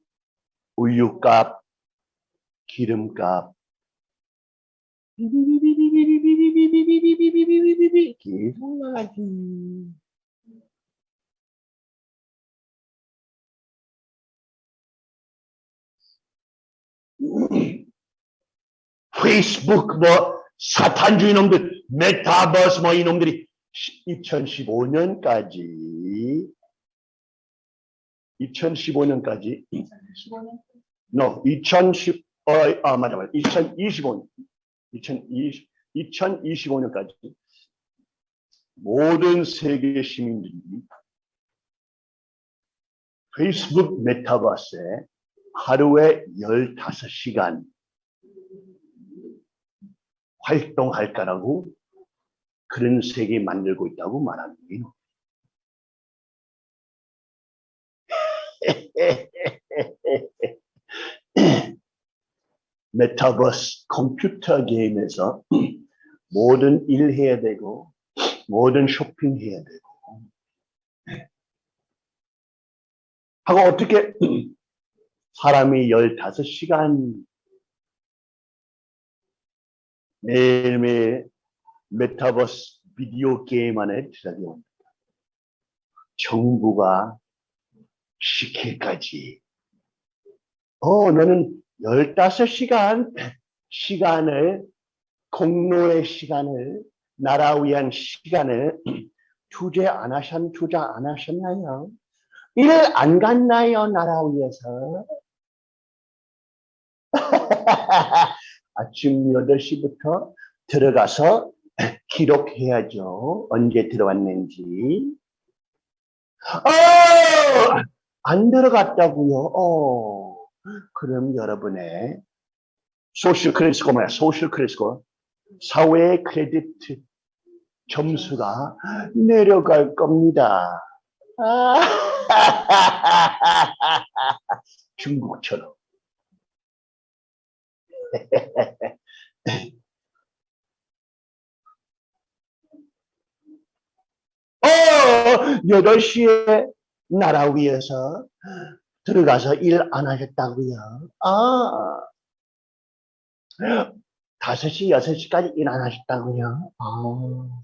우유값, 기름값 계속 나가지. 페이스북 뭐 사탄주의 놈들, 메타버스 뭐 이놈들이 2015년까지 2015년까지 15년? No 2010 어, 아 맞아 맞아. 2025년. 2020 2025년까지 모든 세계 시민들이 페이스북 메타버스에 하루에 15시간 활동할 까라고 그런 세계 만들고 있다고 말하는 거예요. 메타버스 컴퓨터 게임에서 모든 일 해야 되고 모든 쇼핑 해야 되고 하고 어떻게 사람이 15시간 매일매일 메타버스 비디오 게임 안에 들어가게 옵니다. 정부가 시킬까지. 어, 너는 15시간 시간을, 공로의 시간을, 나라 위한 시간을 투자 안 하셨, 투자 안 하셨나요? 일 안 갔나요, 나라 위해서? 아침 8시부터 들어가서 기록해야죠. 언제 들어왔는지. 어! 안 들어갔다고요. 어. 그럼 여러분의 social credit score 뭐야? social credit score. 사회 크레딧 점수가 내려갈 겁니다. 아, 중국처럼. 어, 8시에 나라 위에서 들어가서 일 안 하셨다고요? 아, 5시, 6시까지 일 안 하셨다고요? 아,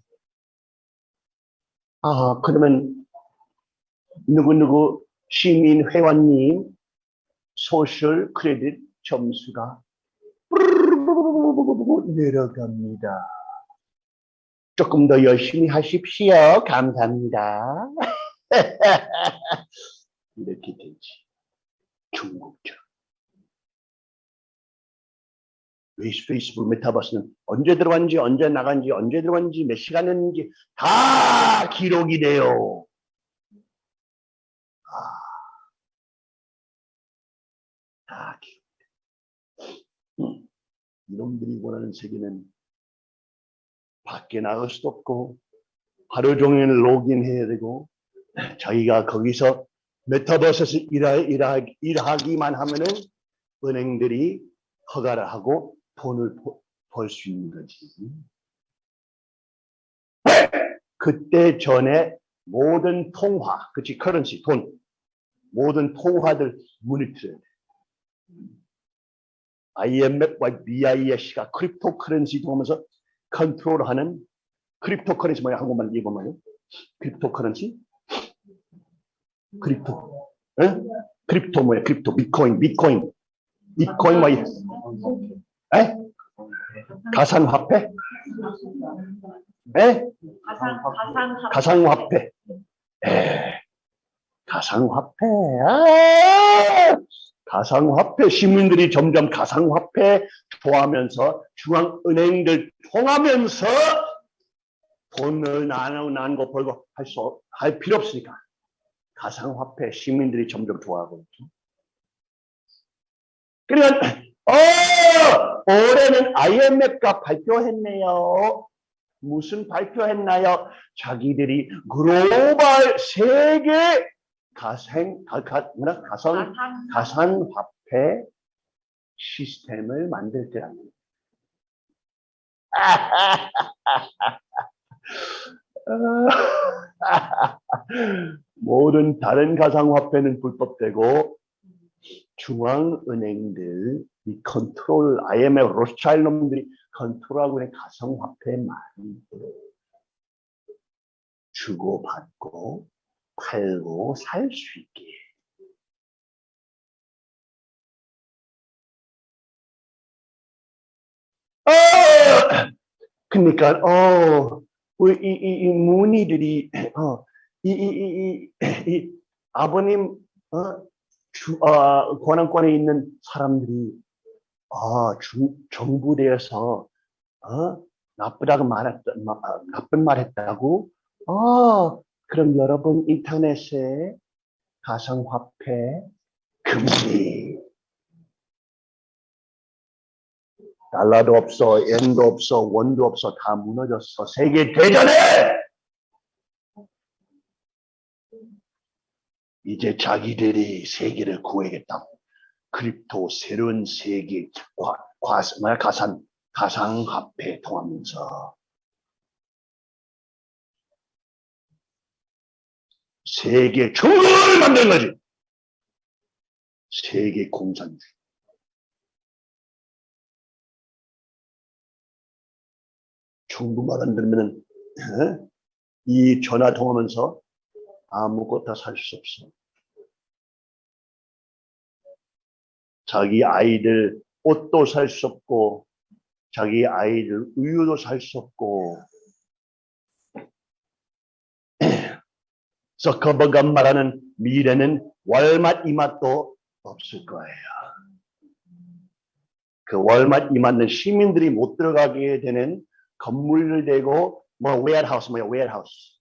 아, 그러면 누구누구 시민 회원님 소셜 크레딧 점수가 내려갑니다. 조금 더 열심히 하십시오. 감사합니다. 이렇게 되지. 중국처럼. 페이스북 메타버스는 언제 들어갔는지, 언제 나간지, 언제 들어갔는지, 몇 시간 했는지 다 기록이 돼요. 아, 다 기록. 음, 이놈들이 원하는 세계는 밖에 나갈 수도 없고 하루 종일 로그인해야 되고 자기가 거기서 메타버스에서 일하, 일하기만 하면은 은행들이 허가를 하고 돈을 벌 수 있는 거지. 그때 전에 모든 통화, 그치, 커런시, 돈, 모든 통화들 모니터해야 돼. IMF와 BIS가 cryptocurrency 통하면서 컨트롤하는 cryptocurrency 뭐야? 한국말 읽어봐요. cryptocurrency? Crypto. 에? crypto 뭐야? Crypto, 비트코인, 비트코인. 비트코인 뭐야? 에? 가상화폐? 에? 가상 가상화폐. 에, 가상화폐. 아! 가상화폐 시민들이 점점 가상화폐 좋아하면서 중앙은행들 통하면서 돈을 나누 나누고 벌고 할 수 할 필요 없으니까 가상화폐 시민들이 점점 좋아하고 있죠. 그러니까 어 올해는 IMF가 발표했네요. 무슨 발표했나요? 자기들이 글로벌 세계 가상 가, 가, 뭐라 가상 가상 가상화폐 시스템을 만들 때랍니다. 모든 다른 가상화폐는 불법되고 중앙은행들 이 컨트롤 IMF 로스차일 놈들이 컨트롤하고 있는 가상화폐만 주고받고 팔고 살 수 있게 어! 그러니까 어, 이, 이, 이 문의들이 어, 이, 이, 이, 이, 이 아버님 어, 주, 어, 권한권에 있는 사람들이 아, 중, 정부대에서 어, 나쁘다고 말했다, 마, 아, 나쁜 말했다고? 어, 그럼 여러분 인터넷에 가상화폐 금지. 달러도 없어, 엔도 없어, 원도 없어, 다 무너졌어. 세계 대전에! 이제 자기들이 세계를 구하겠다고. crypto 새로운 세계 과, 과, 가상, 가상화폐 통하면서 세계 중국을 만든 거지. 세계 공산주의. 중국말 안 들으면은 어? 이 전화 통하면서 아무것도 살 수 없어. 자기 아이들 옷도 살 수 없고 자기 아이들 우유도 살 수 없고 서커버가 말하는 미래는 월맛 이맛도 없을 거예요. 그 월맛 이맛은 시민들이 못 들어가게 되는 건물을 대고 뭐 웨어하우스 뭐야 웨어하우스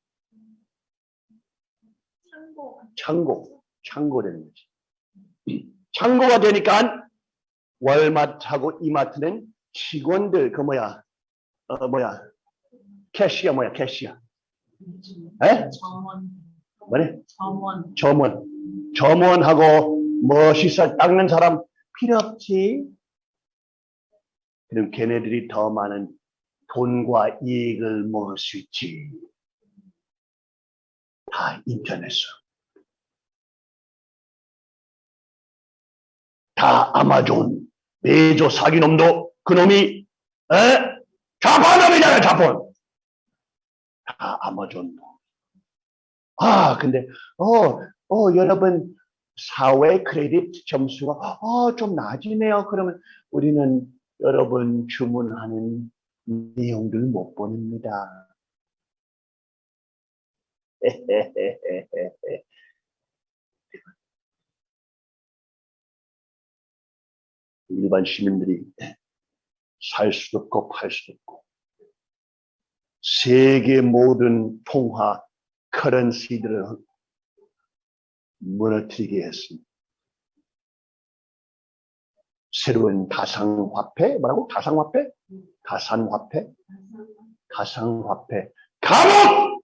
창고 창고 창고 되는 거지. 창고가 되니까 월마트하고 이마트는 직원들 그 뭐야 어 뭐야 cashier 뭐야 cashier 에? 점원. 뭐래 점원. 점원. 점원하고 멋있어 닦는 사람 필요 없지. 그럼 걔네들이 더 많은 돈과 이익을 모을 수 있지. 다 인터넷으로. 다 아마존 메조 사기놈도 그놈이 에? 자본놈이잖아 자본. 다 아마존 아 근데 어, 어 여러분 사회 크레딧 점수가 어, 좀 낮으네요. 그러면 우리는 여러분 주문하는 내용들 못 보냅니다. 일반 시민들이 살 수도 없고 팔 수도 없고 세계 모든 통화 커런시들을 무너뜨리게 했습니다. 새로운 가상화폐 뭐라고? 가상화폐? 가상화폐? 가상화폐 감옥!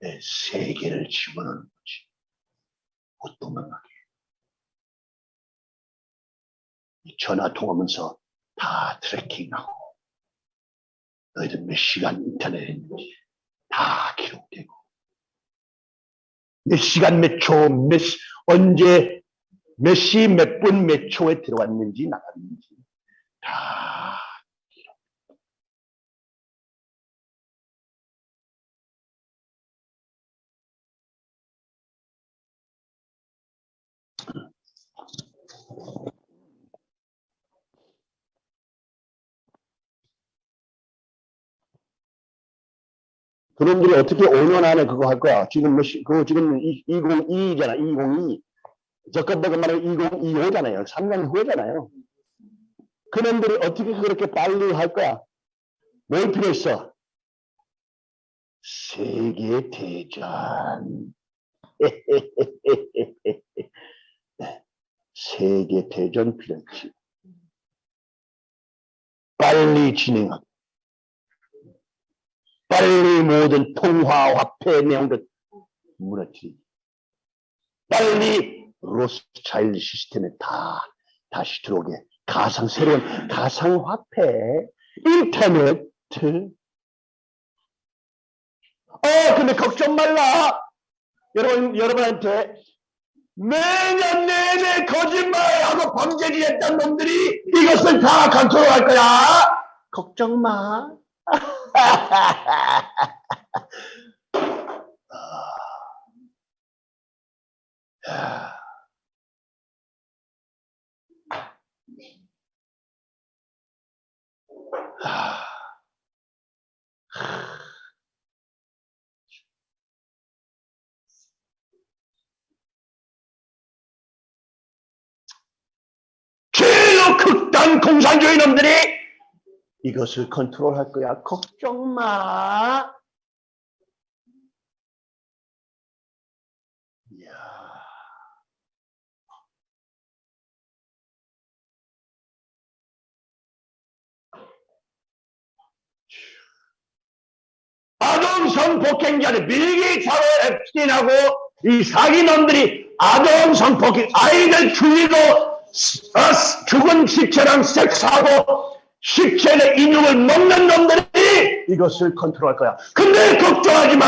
내 세계를 집어넣는 거지. 못 도망가게. 이 전화 통하면서 다 트래킹하고 너희들 몇 시간 인터넷 했는지 다 기록되고 몇 시간 몇 초, 몇, 시- 언제 몇 시, 몇 분, 몇 초에 들어왔는지 나갔는지 다 그놈들이 어떻게 5년 안에 그거 할 거야? 지금 몇 시, 그거 지금 2022잖아, 2022. 저건버그 말하면 2025잖아요. 3년 후잖아요. 그놈들이 어떻게 그렇게 빨리 할 거야? 뭘 필요 있어? 세계 대전. 세계 대전 필요 있지. 빨리 진행하고. 빨리 모든 통화 화폐 내용들 무너뜨리고. 빨리 로스차일드 시스템에 다 다시 들어오게. 가상 새로운 가상 화폐 인터넷 어 근데 걱정 말라. 여러분 여러분한테 매년 내내 거짓말하고 범죄를 했던 놈들이 이것을 다 컨트롤할 거야. 걱정 마 극단 공산주의 놈들이 이것을 컨트롤할 거야. 걱정 마. 이야. 아동성 폭행자들 빌게이츠하고 앱스틴하고 이 사기놈들이 아동성 폭행 아이들 죽이고 어, 죽은 시체랑 섹스하고 시체의 인육을 먹는 놈들이 이것을 컨트롤할 거야. 근데 걱정하지 마.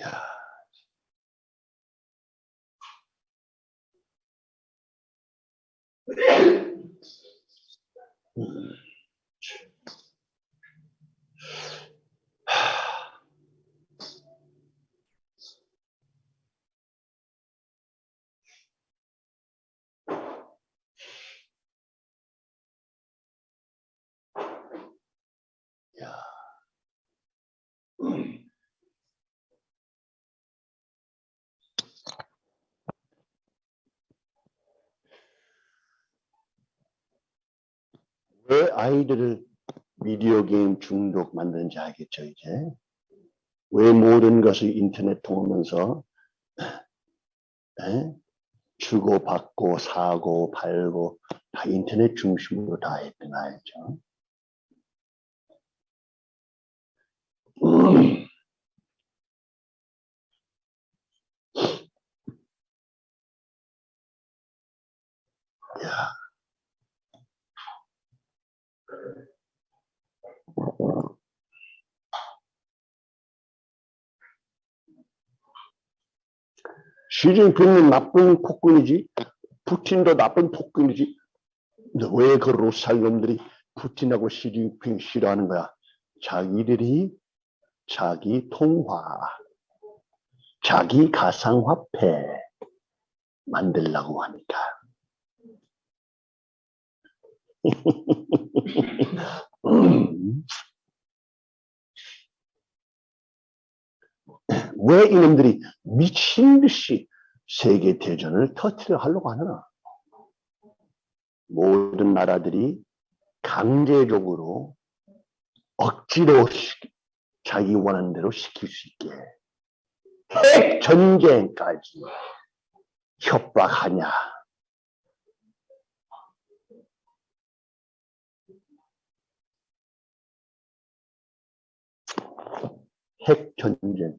야. 야. 왜 아이들을 비디오 게임 중독 만드는지 알겠죠, 이제? 왜 모든 것을 인터넷 통하면서 에? 주고받고 사고 팔고 다 인터넷 중심으로 다 했던 알죠? 음. 야. 시진핑은 나쁜 폭군이지 푸틴도 나쁜 폭군이지 왜 그 로살 놈들이 푸틴하고 시진핑 싫어하는 거야 자기들이 자기 통화 자기 가상화폐 만들라고 하니까 음. 왜 이놈들이 미친 듯이 세계 대전을 터트려 하려고 하나? 모든 나라들이 강제적으로 억지로 시- 자기 원하는 대로 시킬 수 있게 핵 전쟁까지 협박하냐? 핵 전쟁.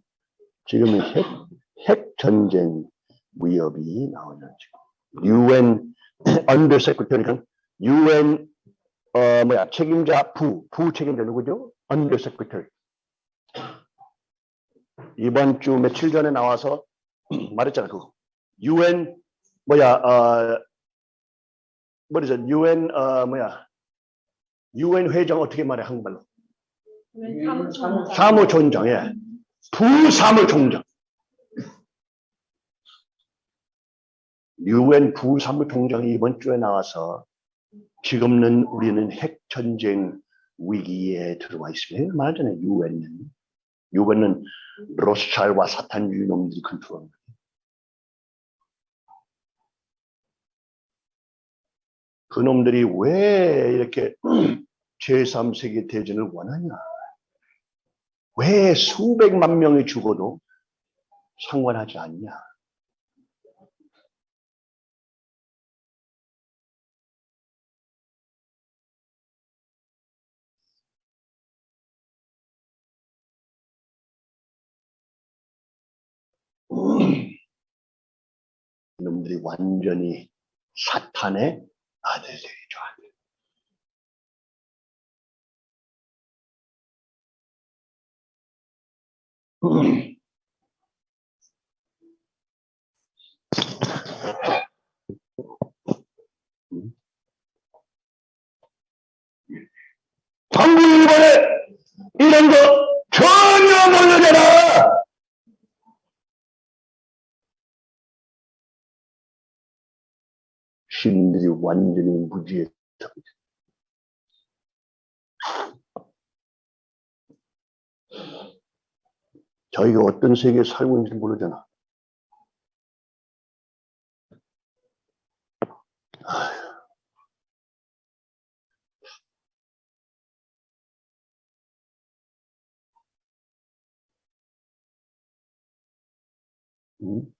지금은 핵, 핵 전쟁 위협이 나오는 지금. UN under secretary가 UN 어 뭐야 책임자 부, 부 책임자 누구죠? under secretary. 이번 주 며칠 전에 나와서 말했잖아 그거. UN 뭐야 어 뭐죠? UN 어 뭐야 UN 회장 어떻게 말해 한국말로? 사무총장, 예. 부사무총장. 유엔 부사무총장이 이번 주에 나와서 지금은 우리는 핵전쟁 위기에 들어와 있습니다. 말하잖아요. 유엔은. 유엔은 로스차일과 사탄주의 놈들이 컨트롤합니다. 그 놈들이 왜 이렇게 제3세계 대전을 원하냐? 왜 수백만 명이 죽어도 상관하지 않냐? 놈들이 완전히 사탄의 아들들이죠. 아들. 방구 일본에 이런 거 전혀 모르잖 아. 신들이 완전히 무지했다. 저희가 어떤 세계에 살고 있는지 모르잖아. 음?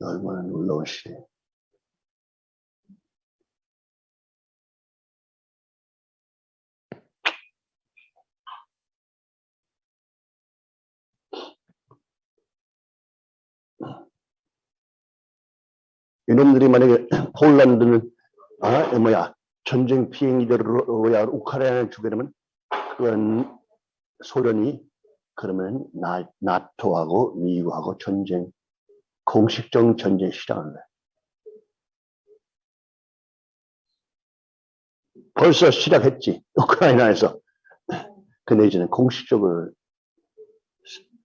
참, 얼마나 놀라운 시대. 이놈들이 만약에 폴란드는 아 뭐야 전쟁 피해자로야 우크라이나를 주게 되면 그건 소련이 그러면 나, 나토하고 미국하고 전쟁 공식적 전쟁 시작을 해. 벌써 시작했지 우크라이나에서 근데 이제는 공식적으로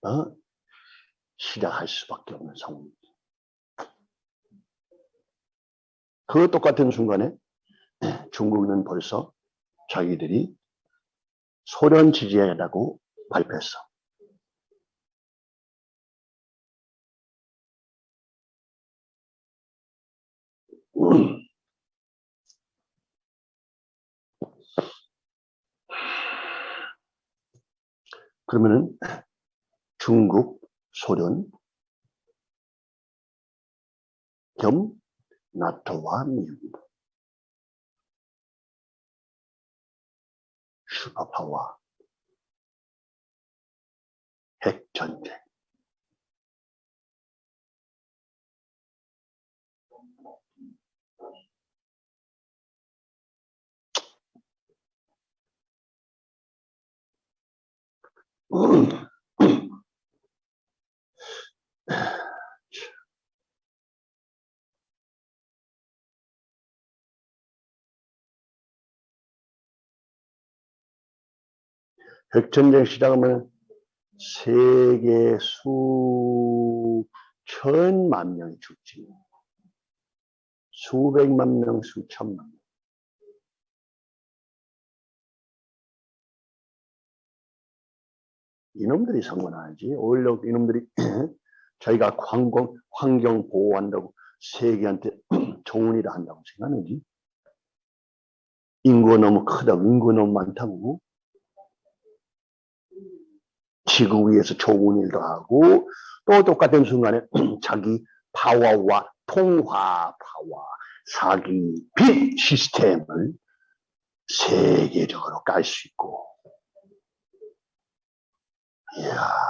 어? 시작할 수밖에 없는 상황. 그 똑같은 순간에 중국은 벌써 자기들이 소련 지지하다고 발표했어. 음. 그러면은 중국, 소련 겸 나토와 미국 슈퍼파워 핵전쟁 핵전쟁 시작하면 세계 수천만 명이 죽지. 수백만 명, 수천만 명. 이놈들이 상관하지. 오히려 이놈들이 자기가 환경, 환경 보호한다고 세계한테 일을 한다고 생각하는지. 인구가 너무 크다고, 인구가 너무 많다고. 지구 위에서 좋은 일도 하고 또 똑같은 순간에 자기 파워와 통화 파워, 사기, 빚 시스템을 세계적으로 깔 수 있고 이야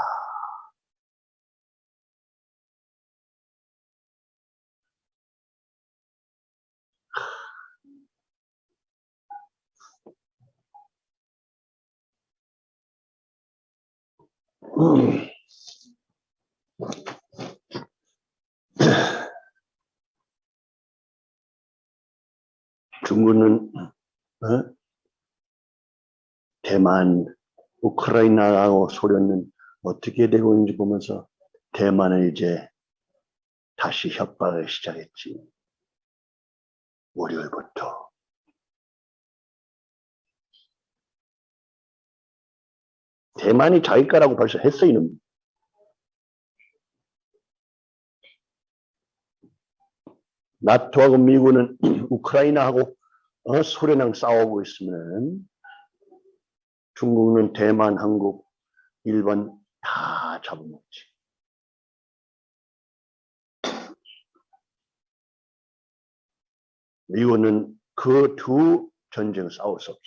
음. 중국은 어? 대만, 우크라이나하고 소련은 어떻게 되고 있는지 보면서 대만은 이제 다시 협박을 시작했지. 월요일부터. 대만이 자기 거라고 벌써 했어, 이놈. 나토하고 미국은 우크라이나하고 어, 소련랑 싸우고 있으면 중국은 대만, 한국, 일본 다 잡아먹지. 미국은 그 두 전쟁 싸울 수 없어.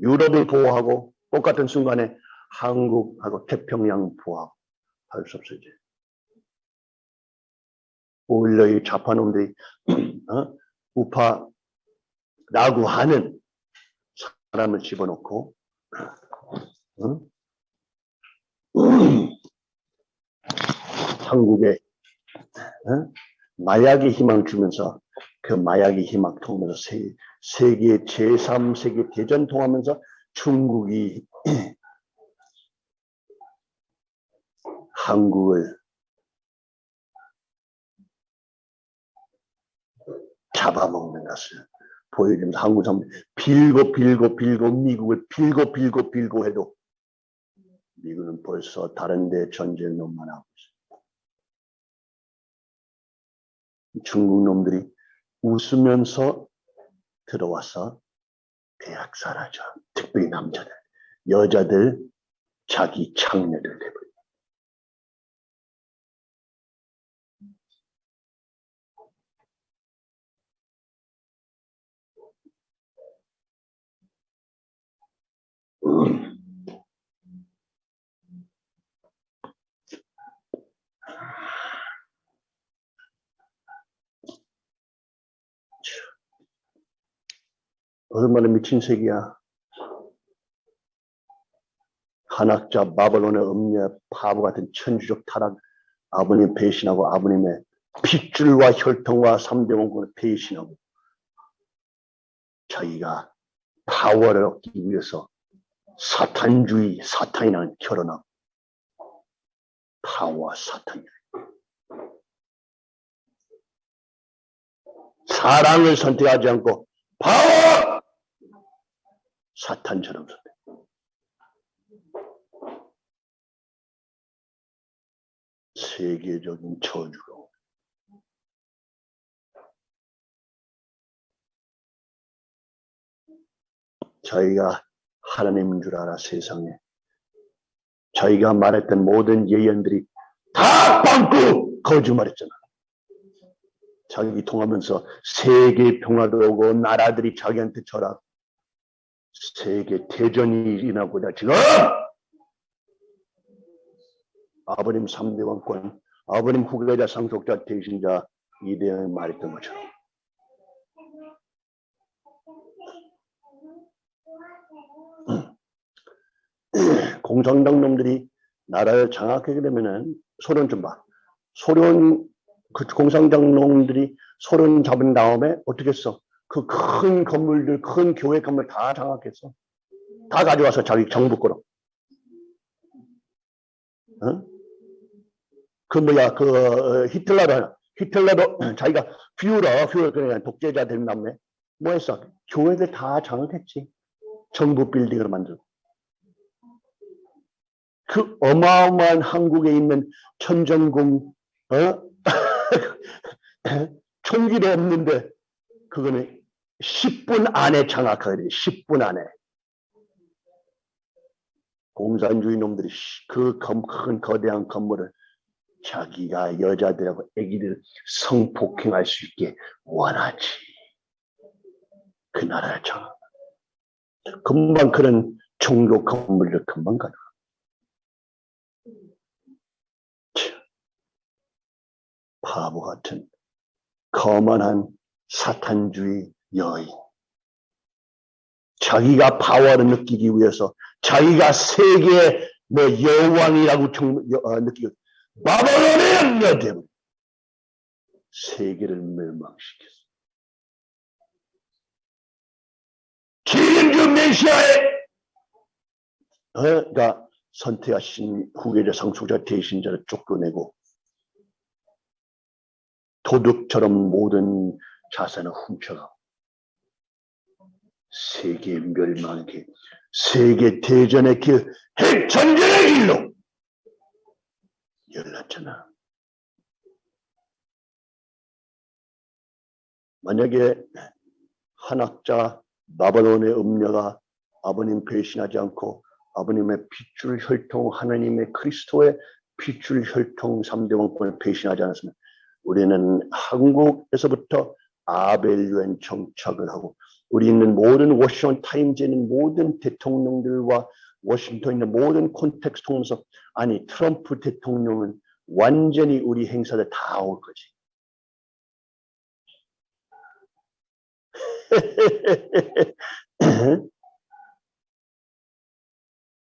유럽을 보호하고 똑같은 순간에 한국하고 태평양 보호하고 할 수 없어 이제. 오히려 이 좌파놈들이 어? 우파 라고 하는 사람을 집어넣고 어? 한국에 어? 마약의 희망 주면서 그 마약의 희망 통해서 세, 세계 제3세계 대전 통하면서 중국이 한국을 잡아먹는 것을 보여주면서 한국 사람 빌고 빌고 빌고 미국을 빌고 빌고 빌고 해도 미국은 벌써 다른 데 전쟁을 너무 하고 있어요. 중국 놈들이 웃으면서 들어와서 대학 사라져. 특별히 남자들. 여자들 자기 창녀들 돼버려. 얼마나 미친 새끼야. 한학자 바벨론의 음녀 바보 같은 천주적 타락 아버님 배신하고 아버님의 핏줄과 혈통과 삼대 원군을 배신하고 자기가 파워를 얻기 위해서 사탄주의 사탄이랑 결혼하고 파워와 사탄이 사랑을 선택하지 않고 파워! 사탄처럼 선택. 세계적인 저주로. 저희가 하나님인 줄 알아 세상에. 자기가 말했던 모든 예언들이 다 빵꾸 거짓말했잖아. 자기 통하면서 세계 평화도 오고 나라들이 자기한테 절하 세계 대전이 일어나고자 지금 아버님 3대 왕권 아버님 후계자 상속자 대신자 이대영이 말했던 것처럼 공산당 놈들이 나라를 장악하게 되면은 소련 좀 봐. 소련 그 공산당 놈들이 소련 잡은 다음에 어떻게 했어? 그 큰 건물들, 큰 교회 건물 다 장악했어. 다 가져와서 자기 정부 거로. 어? 그 뭐야 그 어, 히틀러도 히틀러도 자기가 퓨러 퓨러 그냥 독재자 된 다음에 뭐 했어? 교회들 다 장악했지. 정부 빌딩을 만들고. 그 어마어마한 한국에 있는 천정궁 어? 총기도 없는데 그거는 10분 안에 장악하게 돼. 10분 안에. 공산주의 놈들이 그 큰 거대한 건물을 자기가 여자들하고 애기들 성폭행할 수 있게 원하지. 그 나라를 장악. 금방 그런 종교 건물을 금방 가져. 바보 같은 거만한 사탄주의 여인. 자기가 파워를 느끼기 위해서 자기가 세계 뭐 여왕이라고 어, 느끼고 바벨론의 때문에 세계를 멸망시켰어. 기름주 메시아의 어, 그러니까 선택하신 후계자 상속자 대신자를 쫓겨내고 도둑처럼 모든 자산을 훔쳐가 세계 멸망의 길, 세계 대전의 길, 핵전쟁의 길로 열렸잖아. 만약에 한학자 바벨론의 음녀가 아버님 배신하지 않고 아버님의 핏줄 혈통 하나님의 그리스도의 핏줄 혈통 3대 왕권을 배신하지 않았으면 우리는 한국에서부터 아벨유엔 정착을 하고 우리 있는 모든 워싱턴 타임즈에 있는 모든 대통령들과 워싱턴에 있는 모든 contacts 통해서 아니 트럼프 대통령은 완전히 우리 행사들 다 올 거지.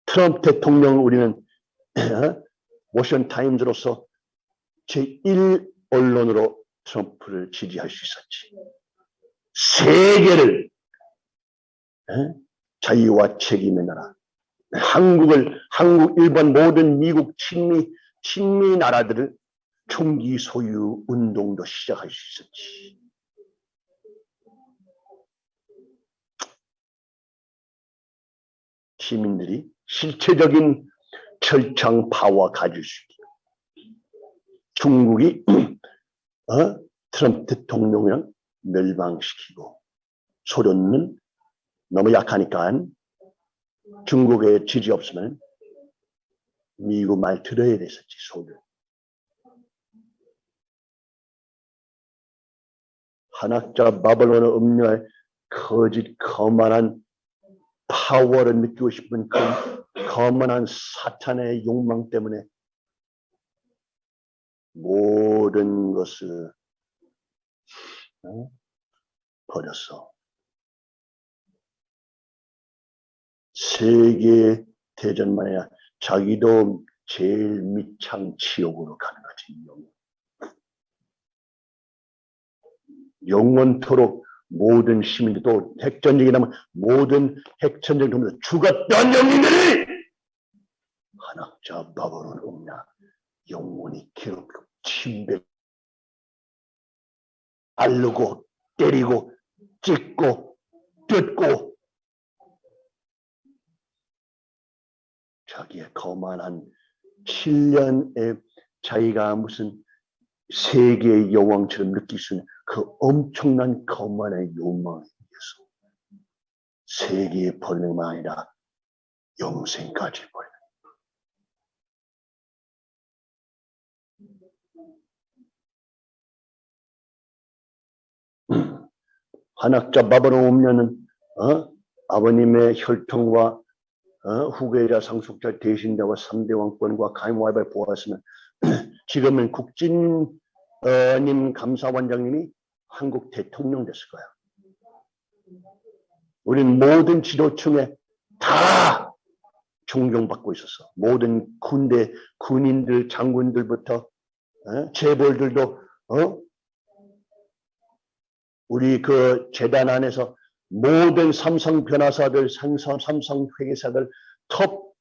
트럼프 대통령 우리는 워싱턴 타임즈로서 제1 언론으로 트럼프를 지지할 수 있었지. 세계를 에? 자유와 책임의 나라. 한국을 한국, 일본 모든 미국 친미 친미 나라들을 총기 소유 운동도 시작할 수 있었지. 시민들이 실체적인 철창 파워 가질 수 있게. 중국이 어? 트럼프 대통령을 멸망시키고 소련은 너무 약하니까 중국의 지지 없으면 미국 말 들어야 됐었지 소련. 한학자 바벨론의 음료의 거짓 거만한 파워를 느끼고 싶은 그 거만한 사탄의 욕망 때문에 모든 것을 어? 버렸어. 세계 대전만이 야 자기도 제일 밑창 지옥으로 가는 거지. 영원. 영원토록 모든 시민들 또 핵전쟁이 나면 모든 핵전쟁 통해서 죽었던 영웅들이 한학자 바벨론 없냐 영원히 기록 침배 알르고 때리고 찢고 뜯고 자기의 거만한 7년의 자기가 무슨 세계의 여왕처럼 느낄 수 있는 그 엄청난 거만의 욕망에 의해서 세계의 번영만 아니라 영생까지 보 한학자 바바로 오면은 어? 아버님의 혈통과 어? 후계자 상속자 대신자와 3대 왕권과 가임와이바를 보았으면 지금은 국진님 감사원장님이 한국 대통령 됐을 거야. 우리는 모든 지도층에 다 존경받고 있었어. 모든 군대 군인들 장군들부터 어? 재벌들도 어? 우리 그 재단 안에서 모든 삼성 변호사들, 삼성, 삼성 회계사들, 톱,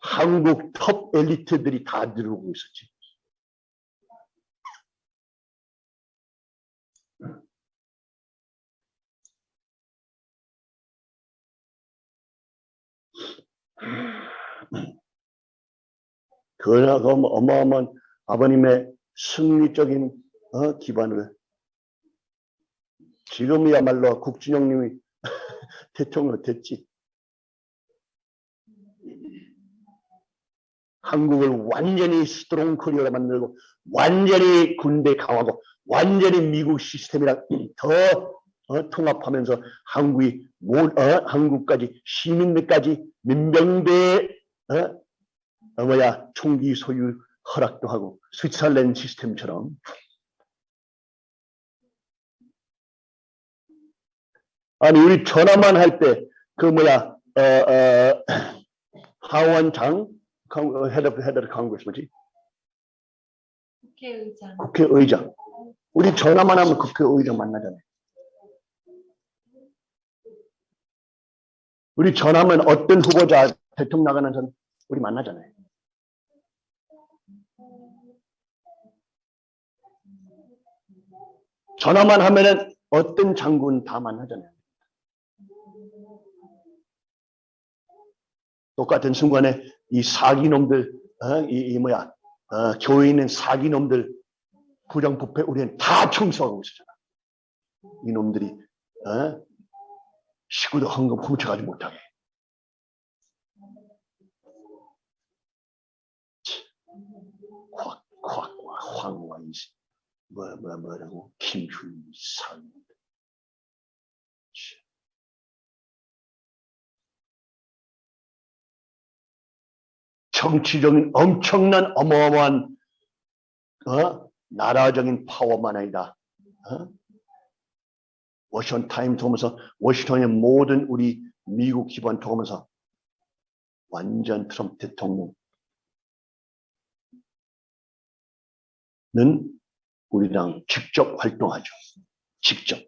한국 톱 엘리트들이 다 들어오고 있었지. 그러나 그 어마어마한 아버님의 승리적인 어, 기반을 지금이야말로 국진영님이 대통령 됐지. 한국을 완전히 strong Korea로 만들고 완전히 군대 강화하고 완전히 미국 시스템이랑 더 어, 통합하면서 한국이 모, 어, 한국까지 시민들까지 민병대 어, 어, 뭐야 총기 소유 허락도 하고 스위스랜드 시스템처럼 아니 우리 전화만 할 때 그 뭐야 어, 어, 하원장 head head Congress 뭐지 국회의장. 국회의장 우리 전화만 하면 국회의장 만나잖아요. 우리 전화면 어떤 후보자 대통령 나가는 전 우리 만나잖아요. 전화만 하면은 어떤 장군 다 만나잖아요. 똑같은 순간에 이 사기놈들, 어? 이, 이 뭐야, 어, 교회 있는 사기놈들, 부정부패 우리는 다 청소하고 있었잖아. 이놈들이 어? 식구도 헌금 훔쳐가지 못하게. 확, 확, 황과 이시, 뭐, 뭐, 뭐라고, 김훈상. 정치적인 엄청난 어마어마한 어? 나라적인 파워만 아니라 어? 워싱턴 타임스 보면서 워싱턴의 모든 우리 미국 기반 보면서 완전 트럼프 대통령은 우리 랑 직접 활동하죠. 직접.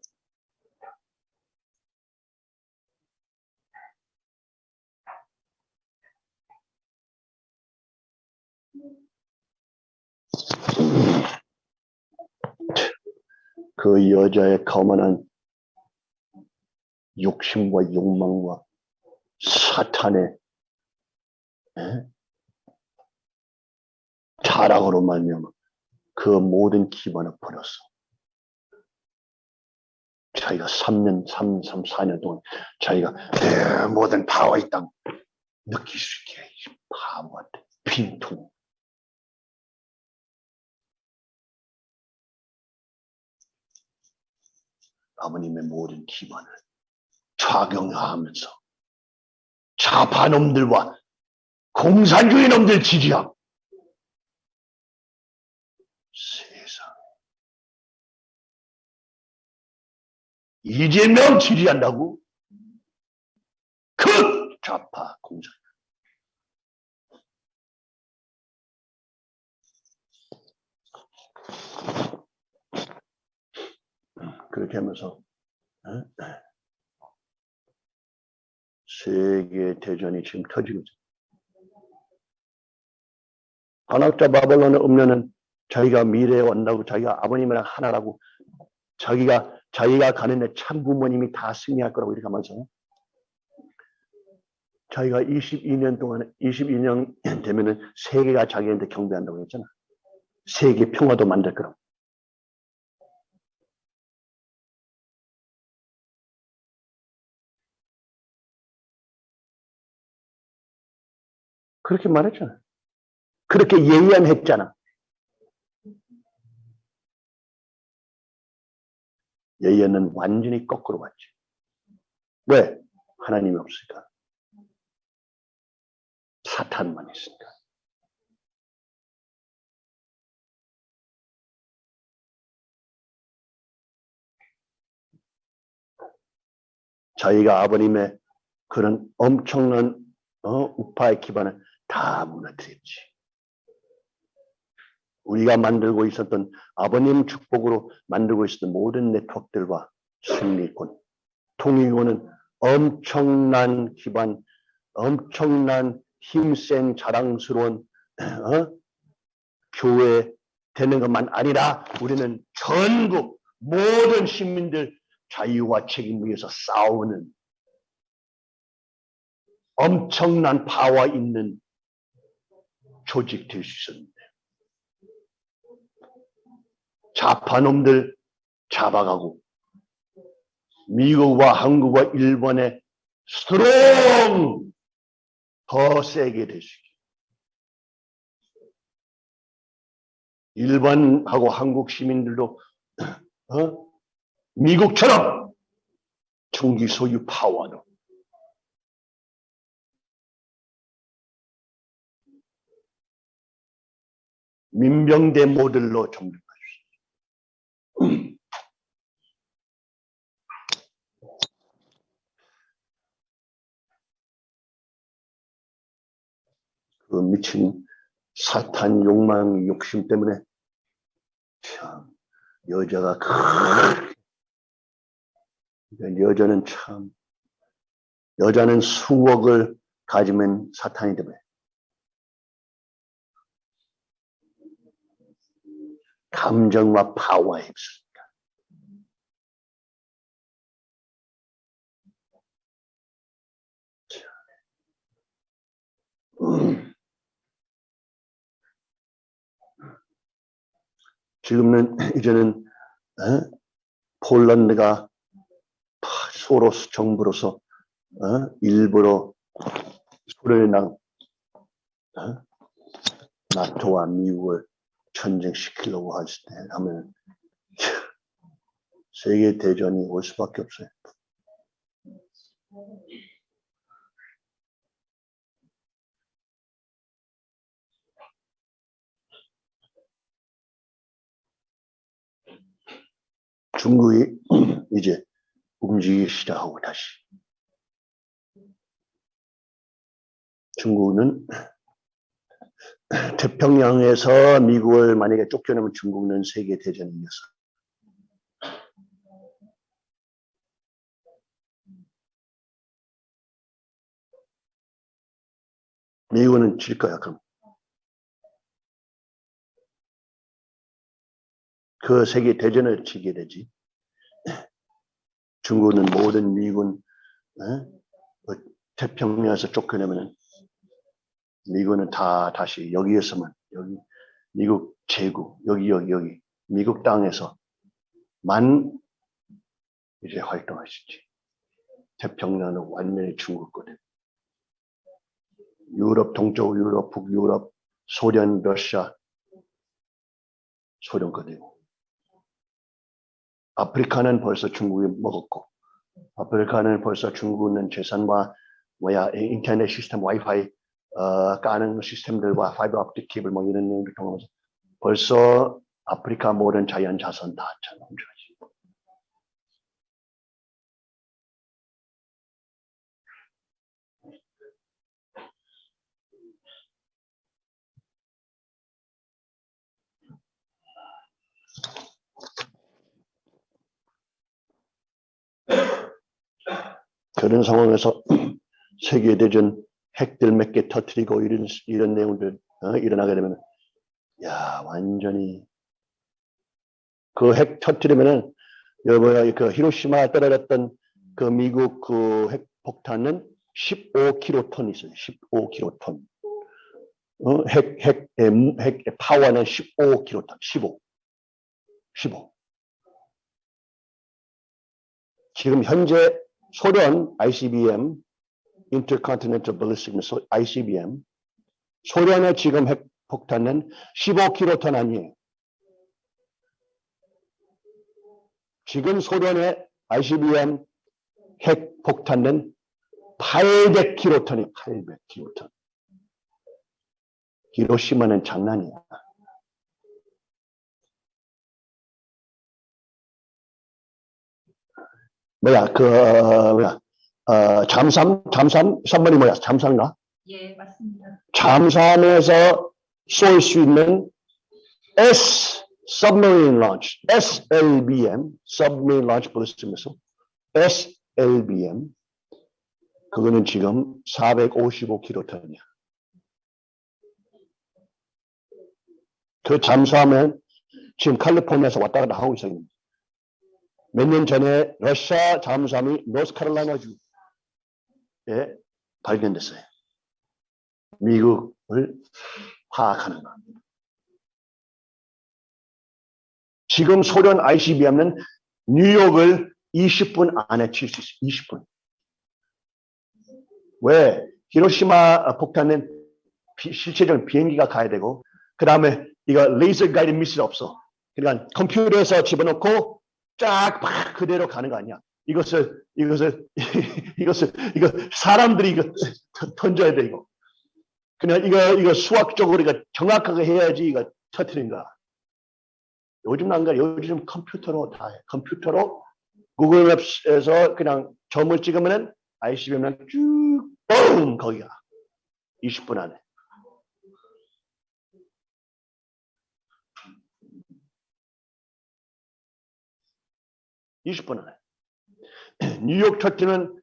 그 여자의 거만한 욕심과 욕망과 사탄의 에? 자랑으로 말미암아 그 모든 기반을 버렸어. 자기가 3년, 3, 3, 4년 동안 자기가 내 모든 파워 있다 느낄 수 있게 바보한테 빈통. 아버님의 모든 기반을 좌경하면서 좌파놈들과 공산주의 놈들 지지하고 세상 이재명 지지한다고? 그 좌파 공산 그렇게 하면서 어? 세계 대전이 지금 터지고 있어요. 한학자 바벨론에 오면은 자기가 미래에 온다고 자기가 아버님이랑 하나라고 자기가 자기가 가는 데 참 부모님이 다 승리할 거라고 이렇게 하면서 자기가 22년 동안 22년 되면은 세계가 자기한테 경배한다고 했잖아. 세계 평화도 만들 거라고. 그렇게 말했잖아. 그렇게 예언했잖아. 예언은 완전히 거꾸로 봤지. 왜? 하나님이 없으니까. 사탄만 있으니까. 저희가 아버님의 그런 엄청난 어, 우파의 기반을 다 무너뜨렸지. 우리가 만들고 있었던 아버님 축복으로 만들고 있었던 모든 네트워크들과 승리권, 통일권은 엄청난 기반, 엄청난 힘센 자랑스러운 어? 교회 되는 것만 아니라 우리는 전국 모든 시민들 자유와 책임 위해서 싸우는 엄청난 파워 있는 조직 될 수 있었는데 좌파놈들 잡아가고 미국과 한국과 일본의 strong 더 세게 될 수 있게 일본하고 한국 시민들도 어? 미국처럼 총기 소유 파워도 민병대 모델로 있어요. 그 미친 사탄 욕망 욕심 때문에 참 여자가 그 여자는 참 여자는 수억을 가지면 사탄이 되면 감정과 파워에 휩쓸린다. 음. 지금은 이제는 어? 폴란드가 서로 정부로서 어? 일부러 소련이랑 어? 나토와 미국을 전쟁시키려고 할때 하면 세계 대전이 올 수밖에 없어요. 중국이 이제 움직이기 시작하고 다시 중국은 태평양에서 미국을 만약에 쫓겨내면 중국은 세계 대전이 이겼어. 미국은 질 거야 그럼. 그 세계 대전을 치게 되지. 중국은 모든 미군 어? 어, 태평양에서 쫓겨내면 미군은 다 다시 여기에서만 여기 미국 제국 여기 여기 여기 미국 땅에서만 이제 있지. 태평양은 완전히 중국 거든. 유럽 동쪽 유럽 북유럽 소련 러시아 소련 거되고 아프리카는 벌써 중국이 먹었고 아프리카는 벌써 중국은 재산과 뭐야 인터넷 시스템 와이파이 어, 까는 시스템들과 파이버 optic 케이블 뭐 이런 내용들 통하면서 벌써 아프리카 모든 자연 자산 다 찾아오지. 그런 상황에서 세계대전 핵들 몇 개 터트리고 이런, 이런 내용들 어, 일어나게 되면 야 완전히 그 핵 터트리면은 여보야 그 히로시마 떨어졌던 그 미국 그 핵 폭탄은 15킬로톤 있어요. 15킬로톤. 어, 핵, 핵, 핵, 파워는 15킬로톤. 15. 15. 지금 현재 소련 ICBM, Intercontinental Ballistic Missile, ICBM, 소련의 지금 핵폭탄은 15킬로톤 아니에요. 지금 소련의 ICBM 핵폭탄은 800킬로톤이 800킬로톤. 히로시마는 장난이야. 뭐야 그 어, 뭐야 어, 잠수함 잠수함 선물이 뭐야 잠수함인가? 예, 맞습니다. 잠수함에서 쏠 수 있는 S submarine launch SLBM submarine launch ballistic missile SLBM 그거는 지금 455킬로톤이야. 그 잠수함은 지금 캘리포니아에서 왔다 갔다 하고 있어요. 몇 년 전에 러시아 잠수함이 노스카롤라이나주에 발견됐어요. 미국을 파악하는 것. 지금 소련 ICBM은 뉴욕을 20분 안에 칠 수 있어요. 20분. 왜? 히로시마 폭탄은 비- 실제적으로 비행기가 가야 되고 그 다음에 이거 레이저 가이드 미실 없어. 그러니까 컴퓨터에서 집어넣고 쫙막 그대로 가는 거 아니야. 이것을 이것을 이것을 이거 사람들이 이거 던- 던져야 돼 이거. 그냥 이거 이거 수학적으로 이거 정확하게 해야지 이거 터트린 거야. 요즘 안 그래. 요즘 컴퓨터로 다 해. 컴퓨터로 구글 맵스에서 그냥 점을 찍으면은 ICBM은 쭉 뻥! 거기가 20분 안에. (20분) 안에 뉴욕 터트는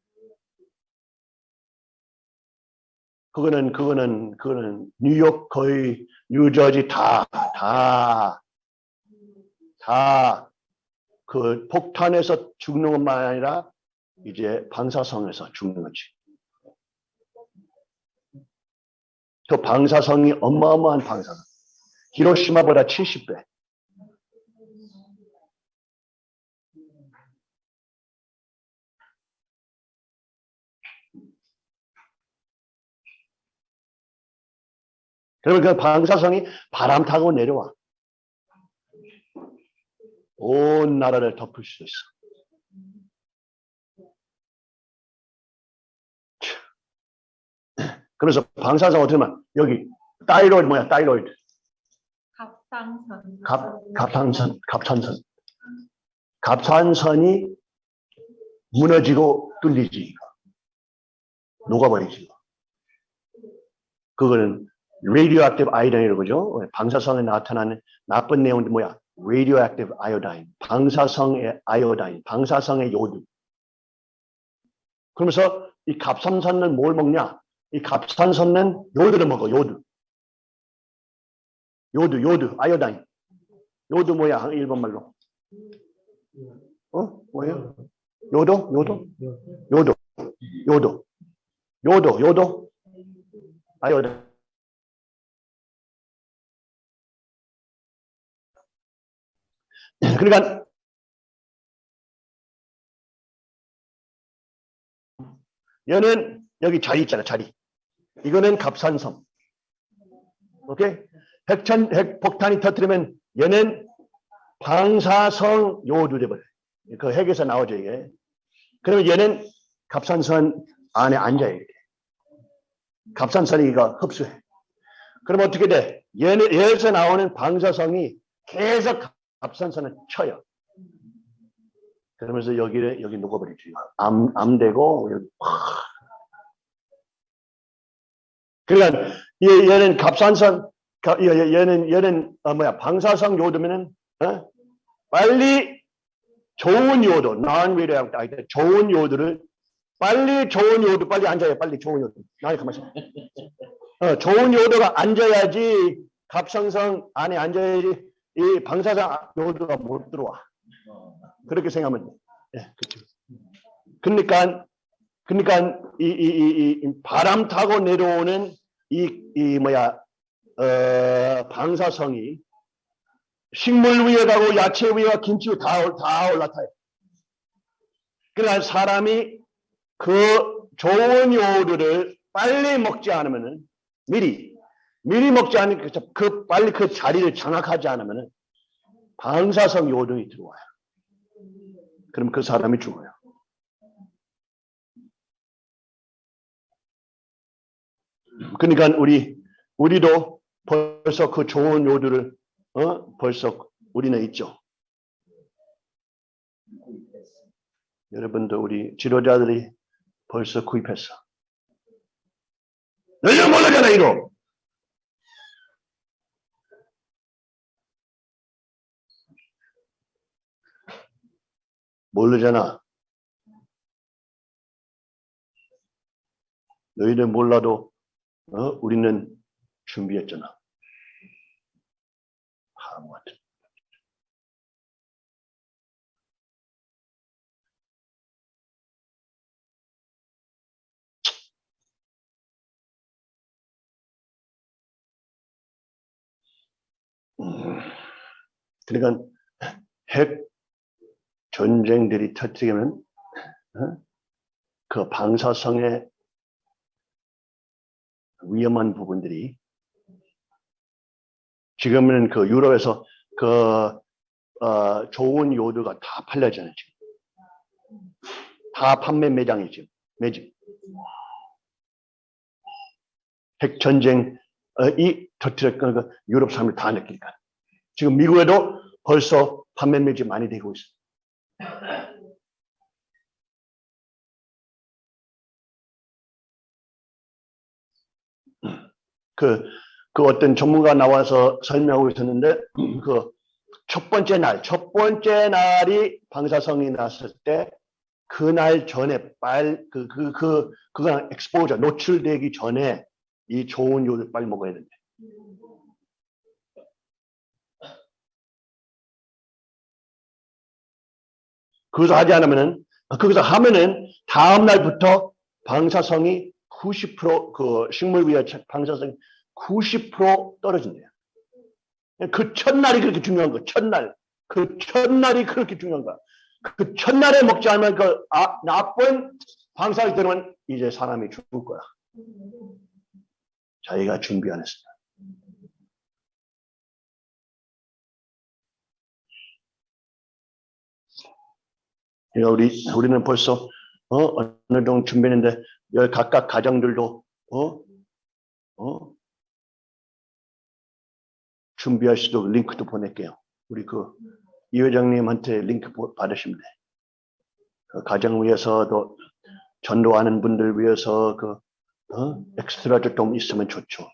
그거는 그거는 그거는 뉴욕 거의 뉴저지 다 다 다 그 폭탄에서 죽는 것만 아니라 이제 방사성에서 죽는 거지. 그 방사성이 어마어마한 방사성. 히로시마보다 70배. 그러면 그 방사성이 바람 타고 내려와. 온 나라를 덮을 수 있어. 그래서 방사성 어떻게 하면 여기 thyroid 뭐야 thyroid 갑상선. 갑 갑상선 갑산선 갑산선이 무너지고 뚫리지. 녹아버리지. 그거는 radioactive iodine이라고 그러죠? 방사성에 나타나는 나쁜 내용이 뭐야? radioactive iodine 방사성의 iodine 방사성의 요드 그러면서 이 갑산선은 뭘 먹냐? 이 갑산선은 요드를 먹어 요드 요드 요드 iodine 요드 뭐야 일본말로? 어? 뭐예요? ヨード? ヨード? 요도. 요도. 요도 요도? 아이오다인 그러니까 얘는 여기 자리 있잖아 자리. 이거는 갑산섬. 오케이? 핵천 핵폭탄이 터뜨리면 얘는 방사성 돼버려 그 핵에서 나오죠 이게. 그러면 얘는 갑산선 안에 앉아요 이렇게. 갑산선이 이거 흡수해. 그럼 어떻게 돼? 얘는 얘에서 나오는 방사성이 계속 갑산선을 쳐요. 그러면서 여기를 여기 녹아버리죠. 암, 암되고 여기 확. 그러니까 얘, 얘는 얘- 얘는 얘는 어, 뭐야 방사성 요도면은 어? 빨리 좋은 요도, non-radioactive, 아니, 좋은 요도를 빨리 좋은 요도 빨리 앉아요. 빨리 좋은 요도. 나이 가만히 있어. 어, 좋은 요도가 앉아야지 갑상선 안에 앉아야지 이 방사성 요도가 못 들어와. 그렇게 생각하면 돼. 예, 그렇죠. 그러니까 그러니까 이, 이, 이, 이 바람 타고 내려오는 이, 이 뭐야 어, 방사성이 식물 위에 가고 야채 가 김치 위에 다, 올- 다 올라타요. 그러니까 사람이 그 좋은 요리를 빨리 먹지 않으면은 미리 미리 먹지 않으니까 그 빨리 그 자리를 장악하지 않으면 방사성 요동이 들어와요. 그럼 그 사람이 죽어요. 그러니까 우리 우리도 벌써 그 좋은 요들을 어 벌써 우리는 있죠. 여러분도 우리 지도자들이 벌써 구입했어. 너희는 모르잖아 이거. 모르잖아. 너희는 몰라도 어? 우리는 준비했잖아. 바보 같은. 음, 그러니까 핵 전쟁들이 터지면 어? 그 방사성의 위험한 부분들이 지금은 그 유럽에서 그 어, 좋은 요드가 다 팔려잖아요. 지금. 다 판매 매장이 지금 매장. 핵 전쟁 어, 이 터트렸던 그 유럽 사람들 다 느끼니까. 지금 미국에도 벌써 판매 매장 많이 되고 있어. 그, 그 어떤 전문가 나와서 설명하고 있었는데, 그 첫 번째 날, 첫 번째 날이 방사성이 났을 때, 그날 전에 빨, 그, 그, 그, 그거랑 엑스포저, 노출되기 전에 이 좋은 요를 빨리 먹어야 된대. 그것을 하지 않으면은, 거기서 하면은 다음 날부터 방사성이 90%그 식물 위에 방사성이 90% 떨어진대요. 그 첫날이 그렇게 중요한 거. 첫날. 그 첫날이 그렇게 중요한 거야. 그 첫날에 먹지 않으면 그 아, 나쁜 방사가 들으면 이제 사람이 죽을 거야. 자기가 준비 안 했어. 그러니까 우리 우리는 벌써 어, 어느 정도 준비했는데 여기 각각 가정들도 어, 어, 준비할 수도 링크도 보낼게요. 우리 그 이 회장님한테 링크 보- 받으시면 돼. 그 가정 위해서도 전도하는 분들 위해서 그 어? 엑스트라도 좀 있으면 좋죠.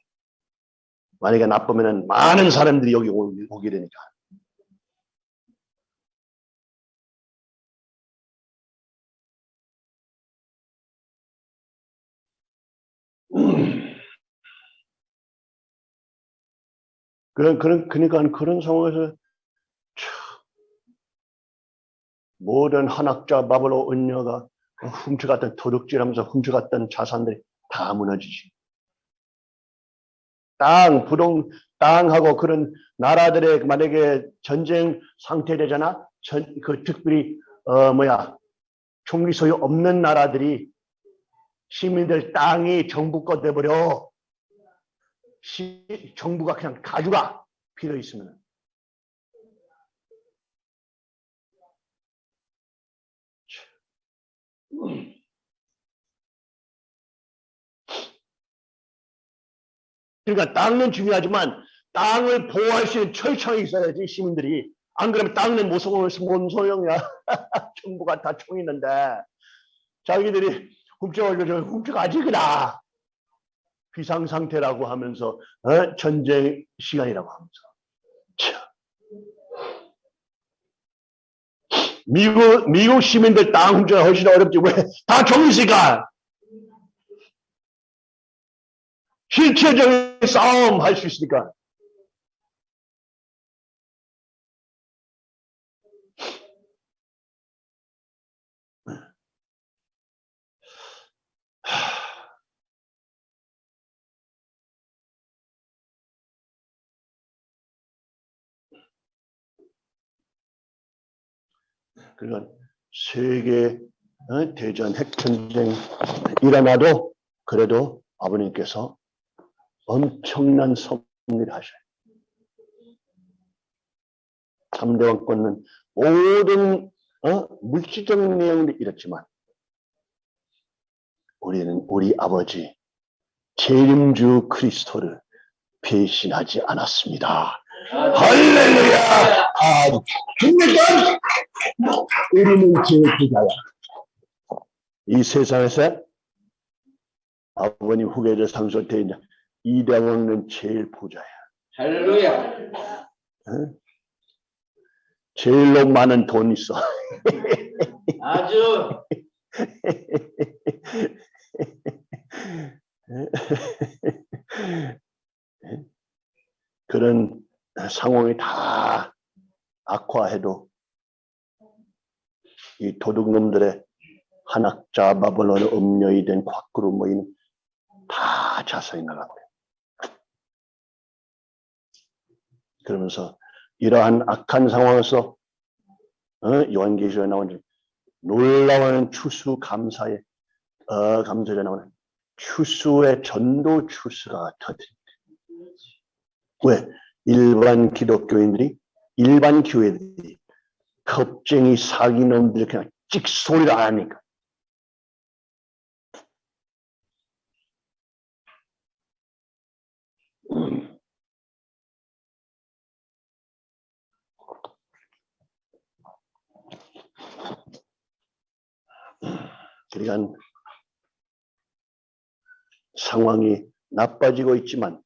만약에 나쁘면은 많은 사람들이 여기 오- 오게 되니까. 그런 그런 그러니까 그런 상황에서 참, 모든 한학자 바벨로 은녀가 훔쳐갔던 도둑질하면서 훔쳐갔던 자산들이 다 무너지지. 땅, 부동, 땅하고 그런 나라들의 만약에 전쟁 상태 되잖아. 전, 그 특별히 어 뭐야 총기 소유 없는 나라들이 시민들 땅이 정부 거 돼버려. 시, 정부가 그냥 가져가 필요 있으면. 그러니까 땅은 중요하지만 땅을 보호할 수 있는 철창이 있어야지 시민들이. 안 그러면 땅은 뭔 소용이야. 정부가 다 총 있는데. 자기들이 훔쳐가지고 훔쳐가지 그다 비상 상태라고 하면서 어? 전쟁 시간이라고 하면서 참. 미국 미국 시민들 땅 훔쳐가 훨씬 어렵지 왜다총 있으니까 실체적인 싸움 할 수 있으니까. 그러니까 세계 어, 대전 핵전쟁 일어나도 그래도 아버님께서 엄청난 섭리를 하셔요. 3대 왕권은 모든 어? 물질적인 내용도 이렇지만 우리는 우리 아버지 재림주 그리스도를 배신하지 않았습니다. 할렐루야! 아, 그러니까 우리는 제부자야. 이 세상에서 아버님 후계자 상속되어 있는 이대왕은 제일 부자야. 할렐루야. 제일로 많은 돈 있어. 아주 그런 상황이 다 악화해도 이 도둑놈들의 한학자 바벨론 음녀이 된 곽구로 모이는 다 자성이 나가고요. 그러면서 이러한 악한 상황에서 어, 요한계시록에 나오는 놀라운 추수 감사의 어, 감사에 나오는 추수의 전도 추수가 터집니다. 왜? 일반 기독교인들이 일반 교회들이 겁쟁이 사기놈들 그냥 찍소리를 안 하니까 음. 그러니까 상황이 나빠지고 있지만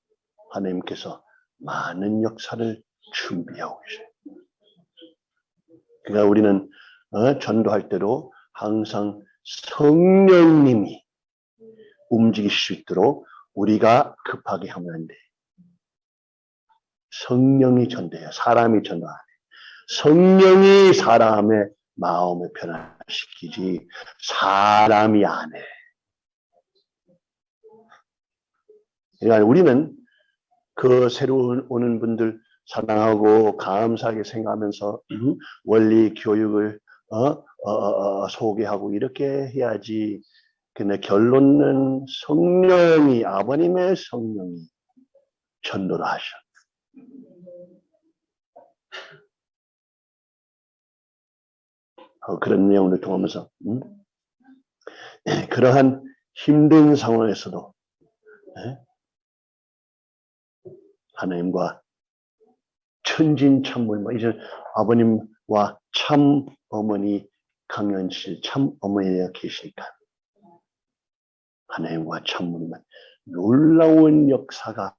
하나님께서 많은 역사를 준비하고 계셔요. 그러니까 우리는 어, 전도할 때도 항상 성령님이 움직일 수 있도록 우리가 급하게 하면 안 돼. 성령이 전도해요. 사람이 전도 안 해. 성령이 사람의 마음을 변화시키지 사람이 안 해. 그러니까 우리는 그 새로 오는 분들 사랑하고 감사하게 생각하면서 음, 원리 교육을 어? 어, 어, 어, 소개하고 이렇게 해야지. 근데 결론은 성령이 아버님의 성령이 전도를 하셔. 어, 그런 내용을 통하면서 음? 예, 그러한 힘든 상황에서도 예? 하나님과 천진참물 뭐 이제 아버님과 참 어머니 강연실 참 어머니가 계시니까 하나님과 참물만 놀라운 역사가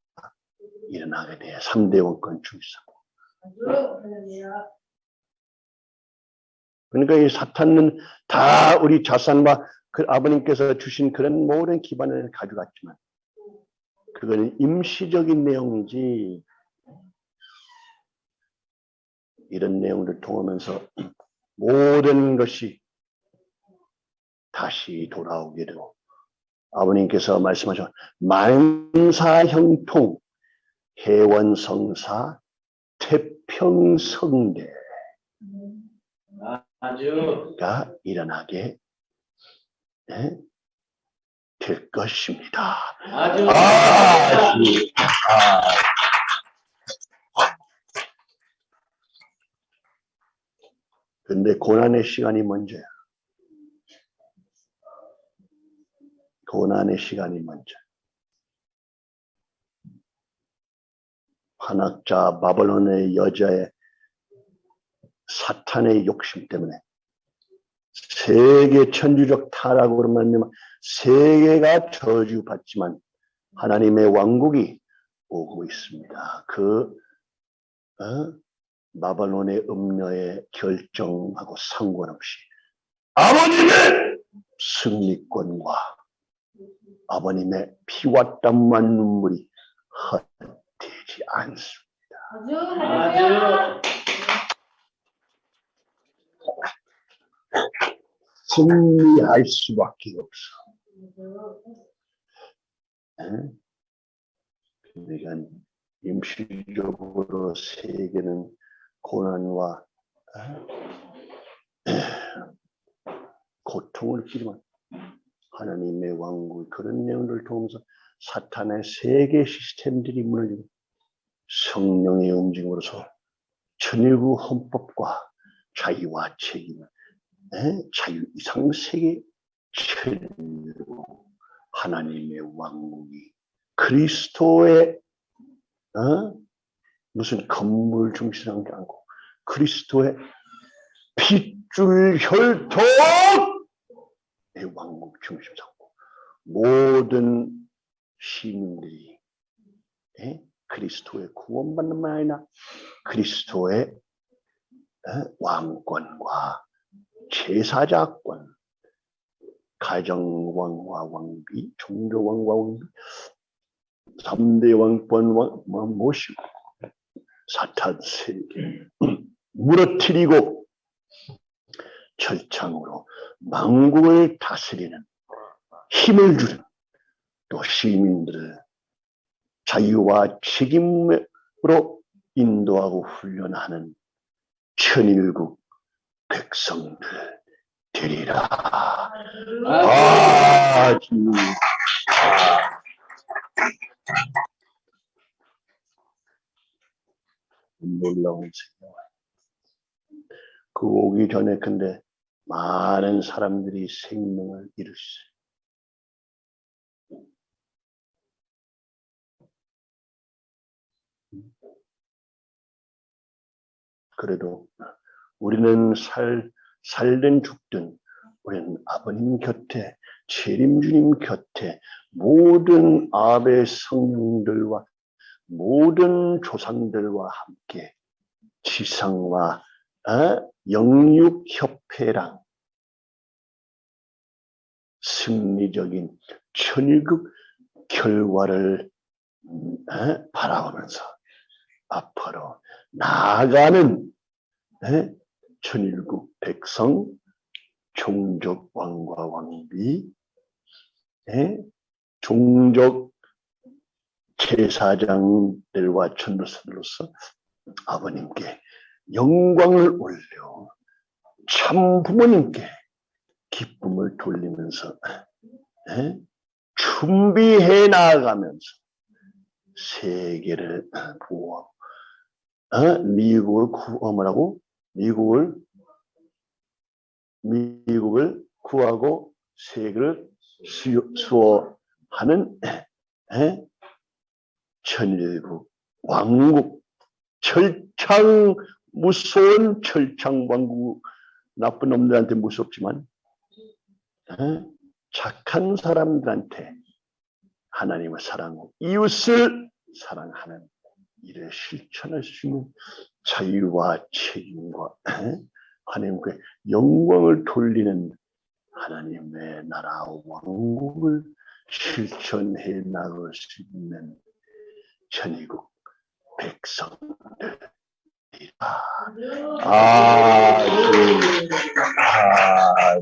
일어나게 돼요. 3대 원권 중에서. 그러니까 이 사탄은 다 우리 자산과 그 아버님께서 주신 그런 모든 기반을 가져갔지만 그거는 임시적인 내용이지 이런 내용을 통하면서 모든 것이 다시 돌아오게 되고 아버님께서 말씀하신 만사형통 해원성사 태평성대 아주 가 일어나게 네, 될 것입니다. 아주 아, 이- 아. 근데 고난의 시간이 먼저야. 고난의 시간이 먼저. 한학자 바벨론의 여자의 사탄의 욕심 때문에 세계 천주적 타락으로 말미암아 세계가 저주받지만 하나님의 왕국이 오고 있습니다. 그 어? 바벨론의 음녀의 결정하고 상관없이 아버님의 승리권과 아버님의 피와 땀만 눈물이 헛되지 않습니다. 아주 할렐루야. 승리할 수밖에 없어. 예? 그러니까 임시적으로 세계는 고난과 에, 고통을 끼지만 하나님의 왕국 그런 내용을 통해서 사탄의 세계 시스템들이 무너지고 성령의 움직임으로서 천일구 헌법과 자유와 책임, 에? 자유 이상 세계 천일구 하나님의 왕국이 그리스도의 어? 무슨 건물 중심한 게 아니고 그리스도의 핏줄 혈통의 왕국 중심 삼고 모든 시민들이 예? 그리스도의 구원받는 말 아니라 그리스도의 예? 왕권과 제사자권 가정왕과 왕비 종교왕과 왕비 3대 왕권 왕 모시고 사탄 세계 무너뜨리고 철창으로 망국을 다스리는 힘을 주는 또 시민들을 자유와 책임으로 인도하고 훈련하는 천일국 백성들 되리라. 아, 주. 놀라운 생각. 그 오기 전에 근데 많은 사람들이 생명을 잃었어요. 그래도 우리는 살, 살든 죽든 우리는 아버님 곁에, 재림주님 곁에 모든 아베 성령들과 모든 조상들과 함께 지상과 어? 영육협회랑 승리적인 천일국 결과를 어? 바라보면서 앞으로 나아가는 에? 천일국 백성 종족 왕과 왕비 에? 종족 제사장들과 전도사들로서 아버님께 영광을 올려 참 부모님께 기쁨을 돌리면서 에? 준비해 나아가면서 세계를 보호하고 어? 미국을 구하라고 미국을 미국을 구하고 세계를 수- 수호하는 에? 천일국 왕국 철창 무서운 철창 왕국 나쁜 놈들한테 무섭지만 에? 착한 사람들한테 하나님을 사랑하고 이웃을 사랑하는 일에 실천할 수 있는 자유와 책임과 하나님께 영광을 돌리는 하나님의 나라 왕국을 실천해 나갈 수 있는 전이국 백성들. 아, 아, 아,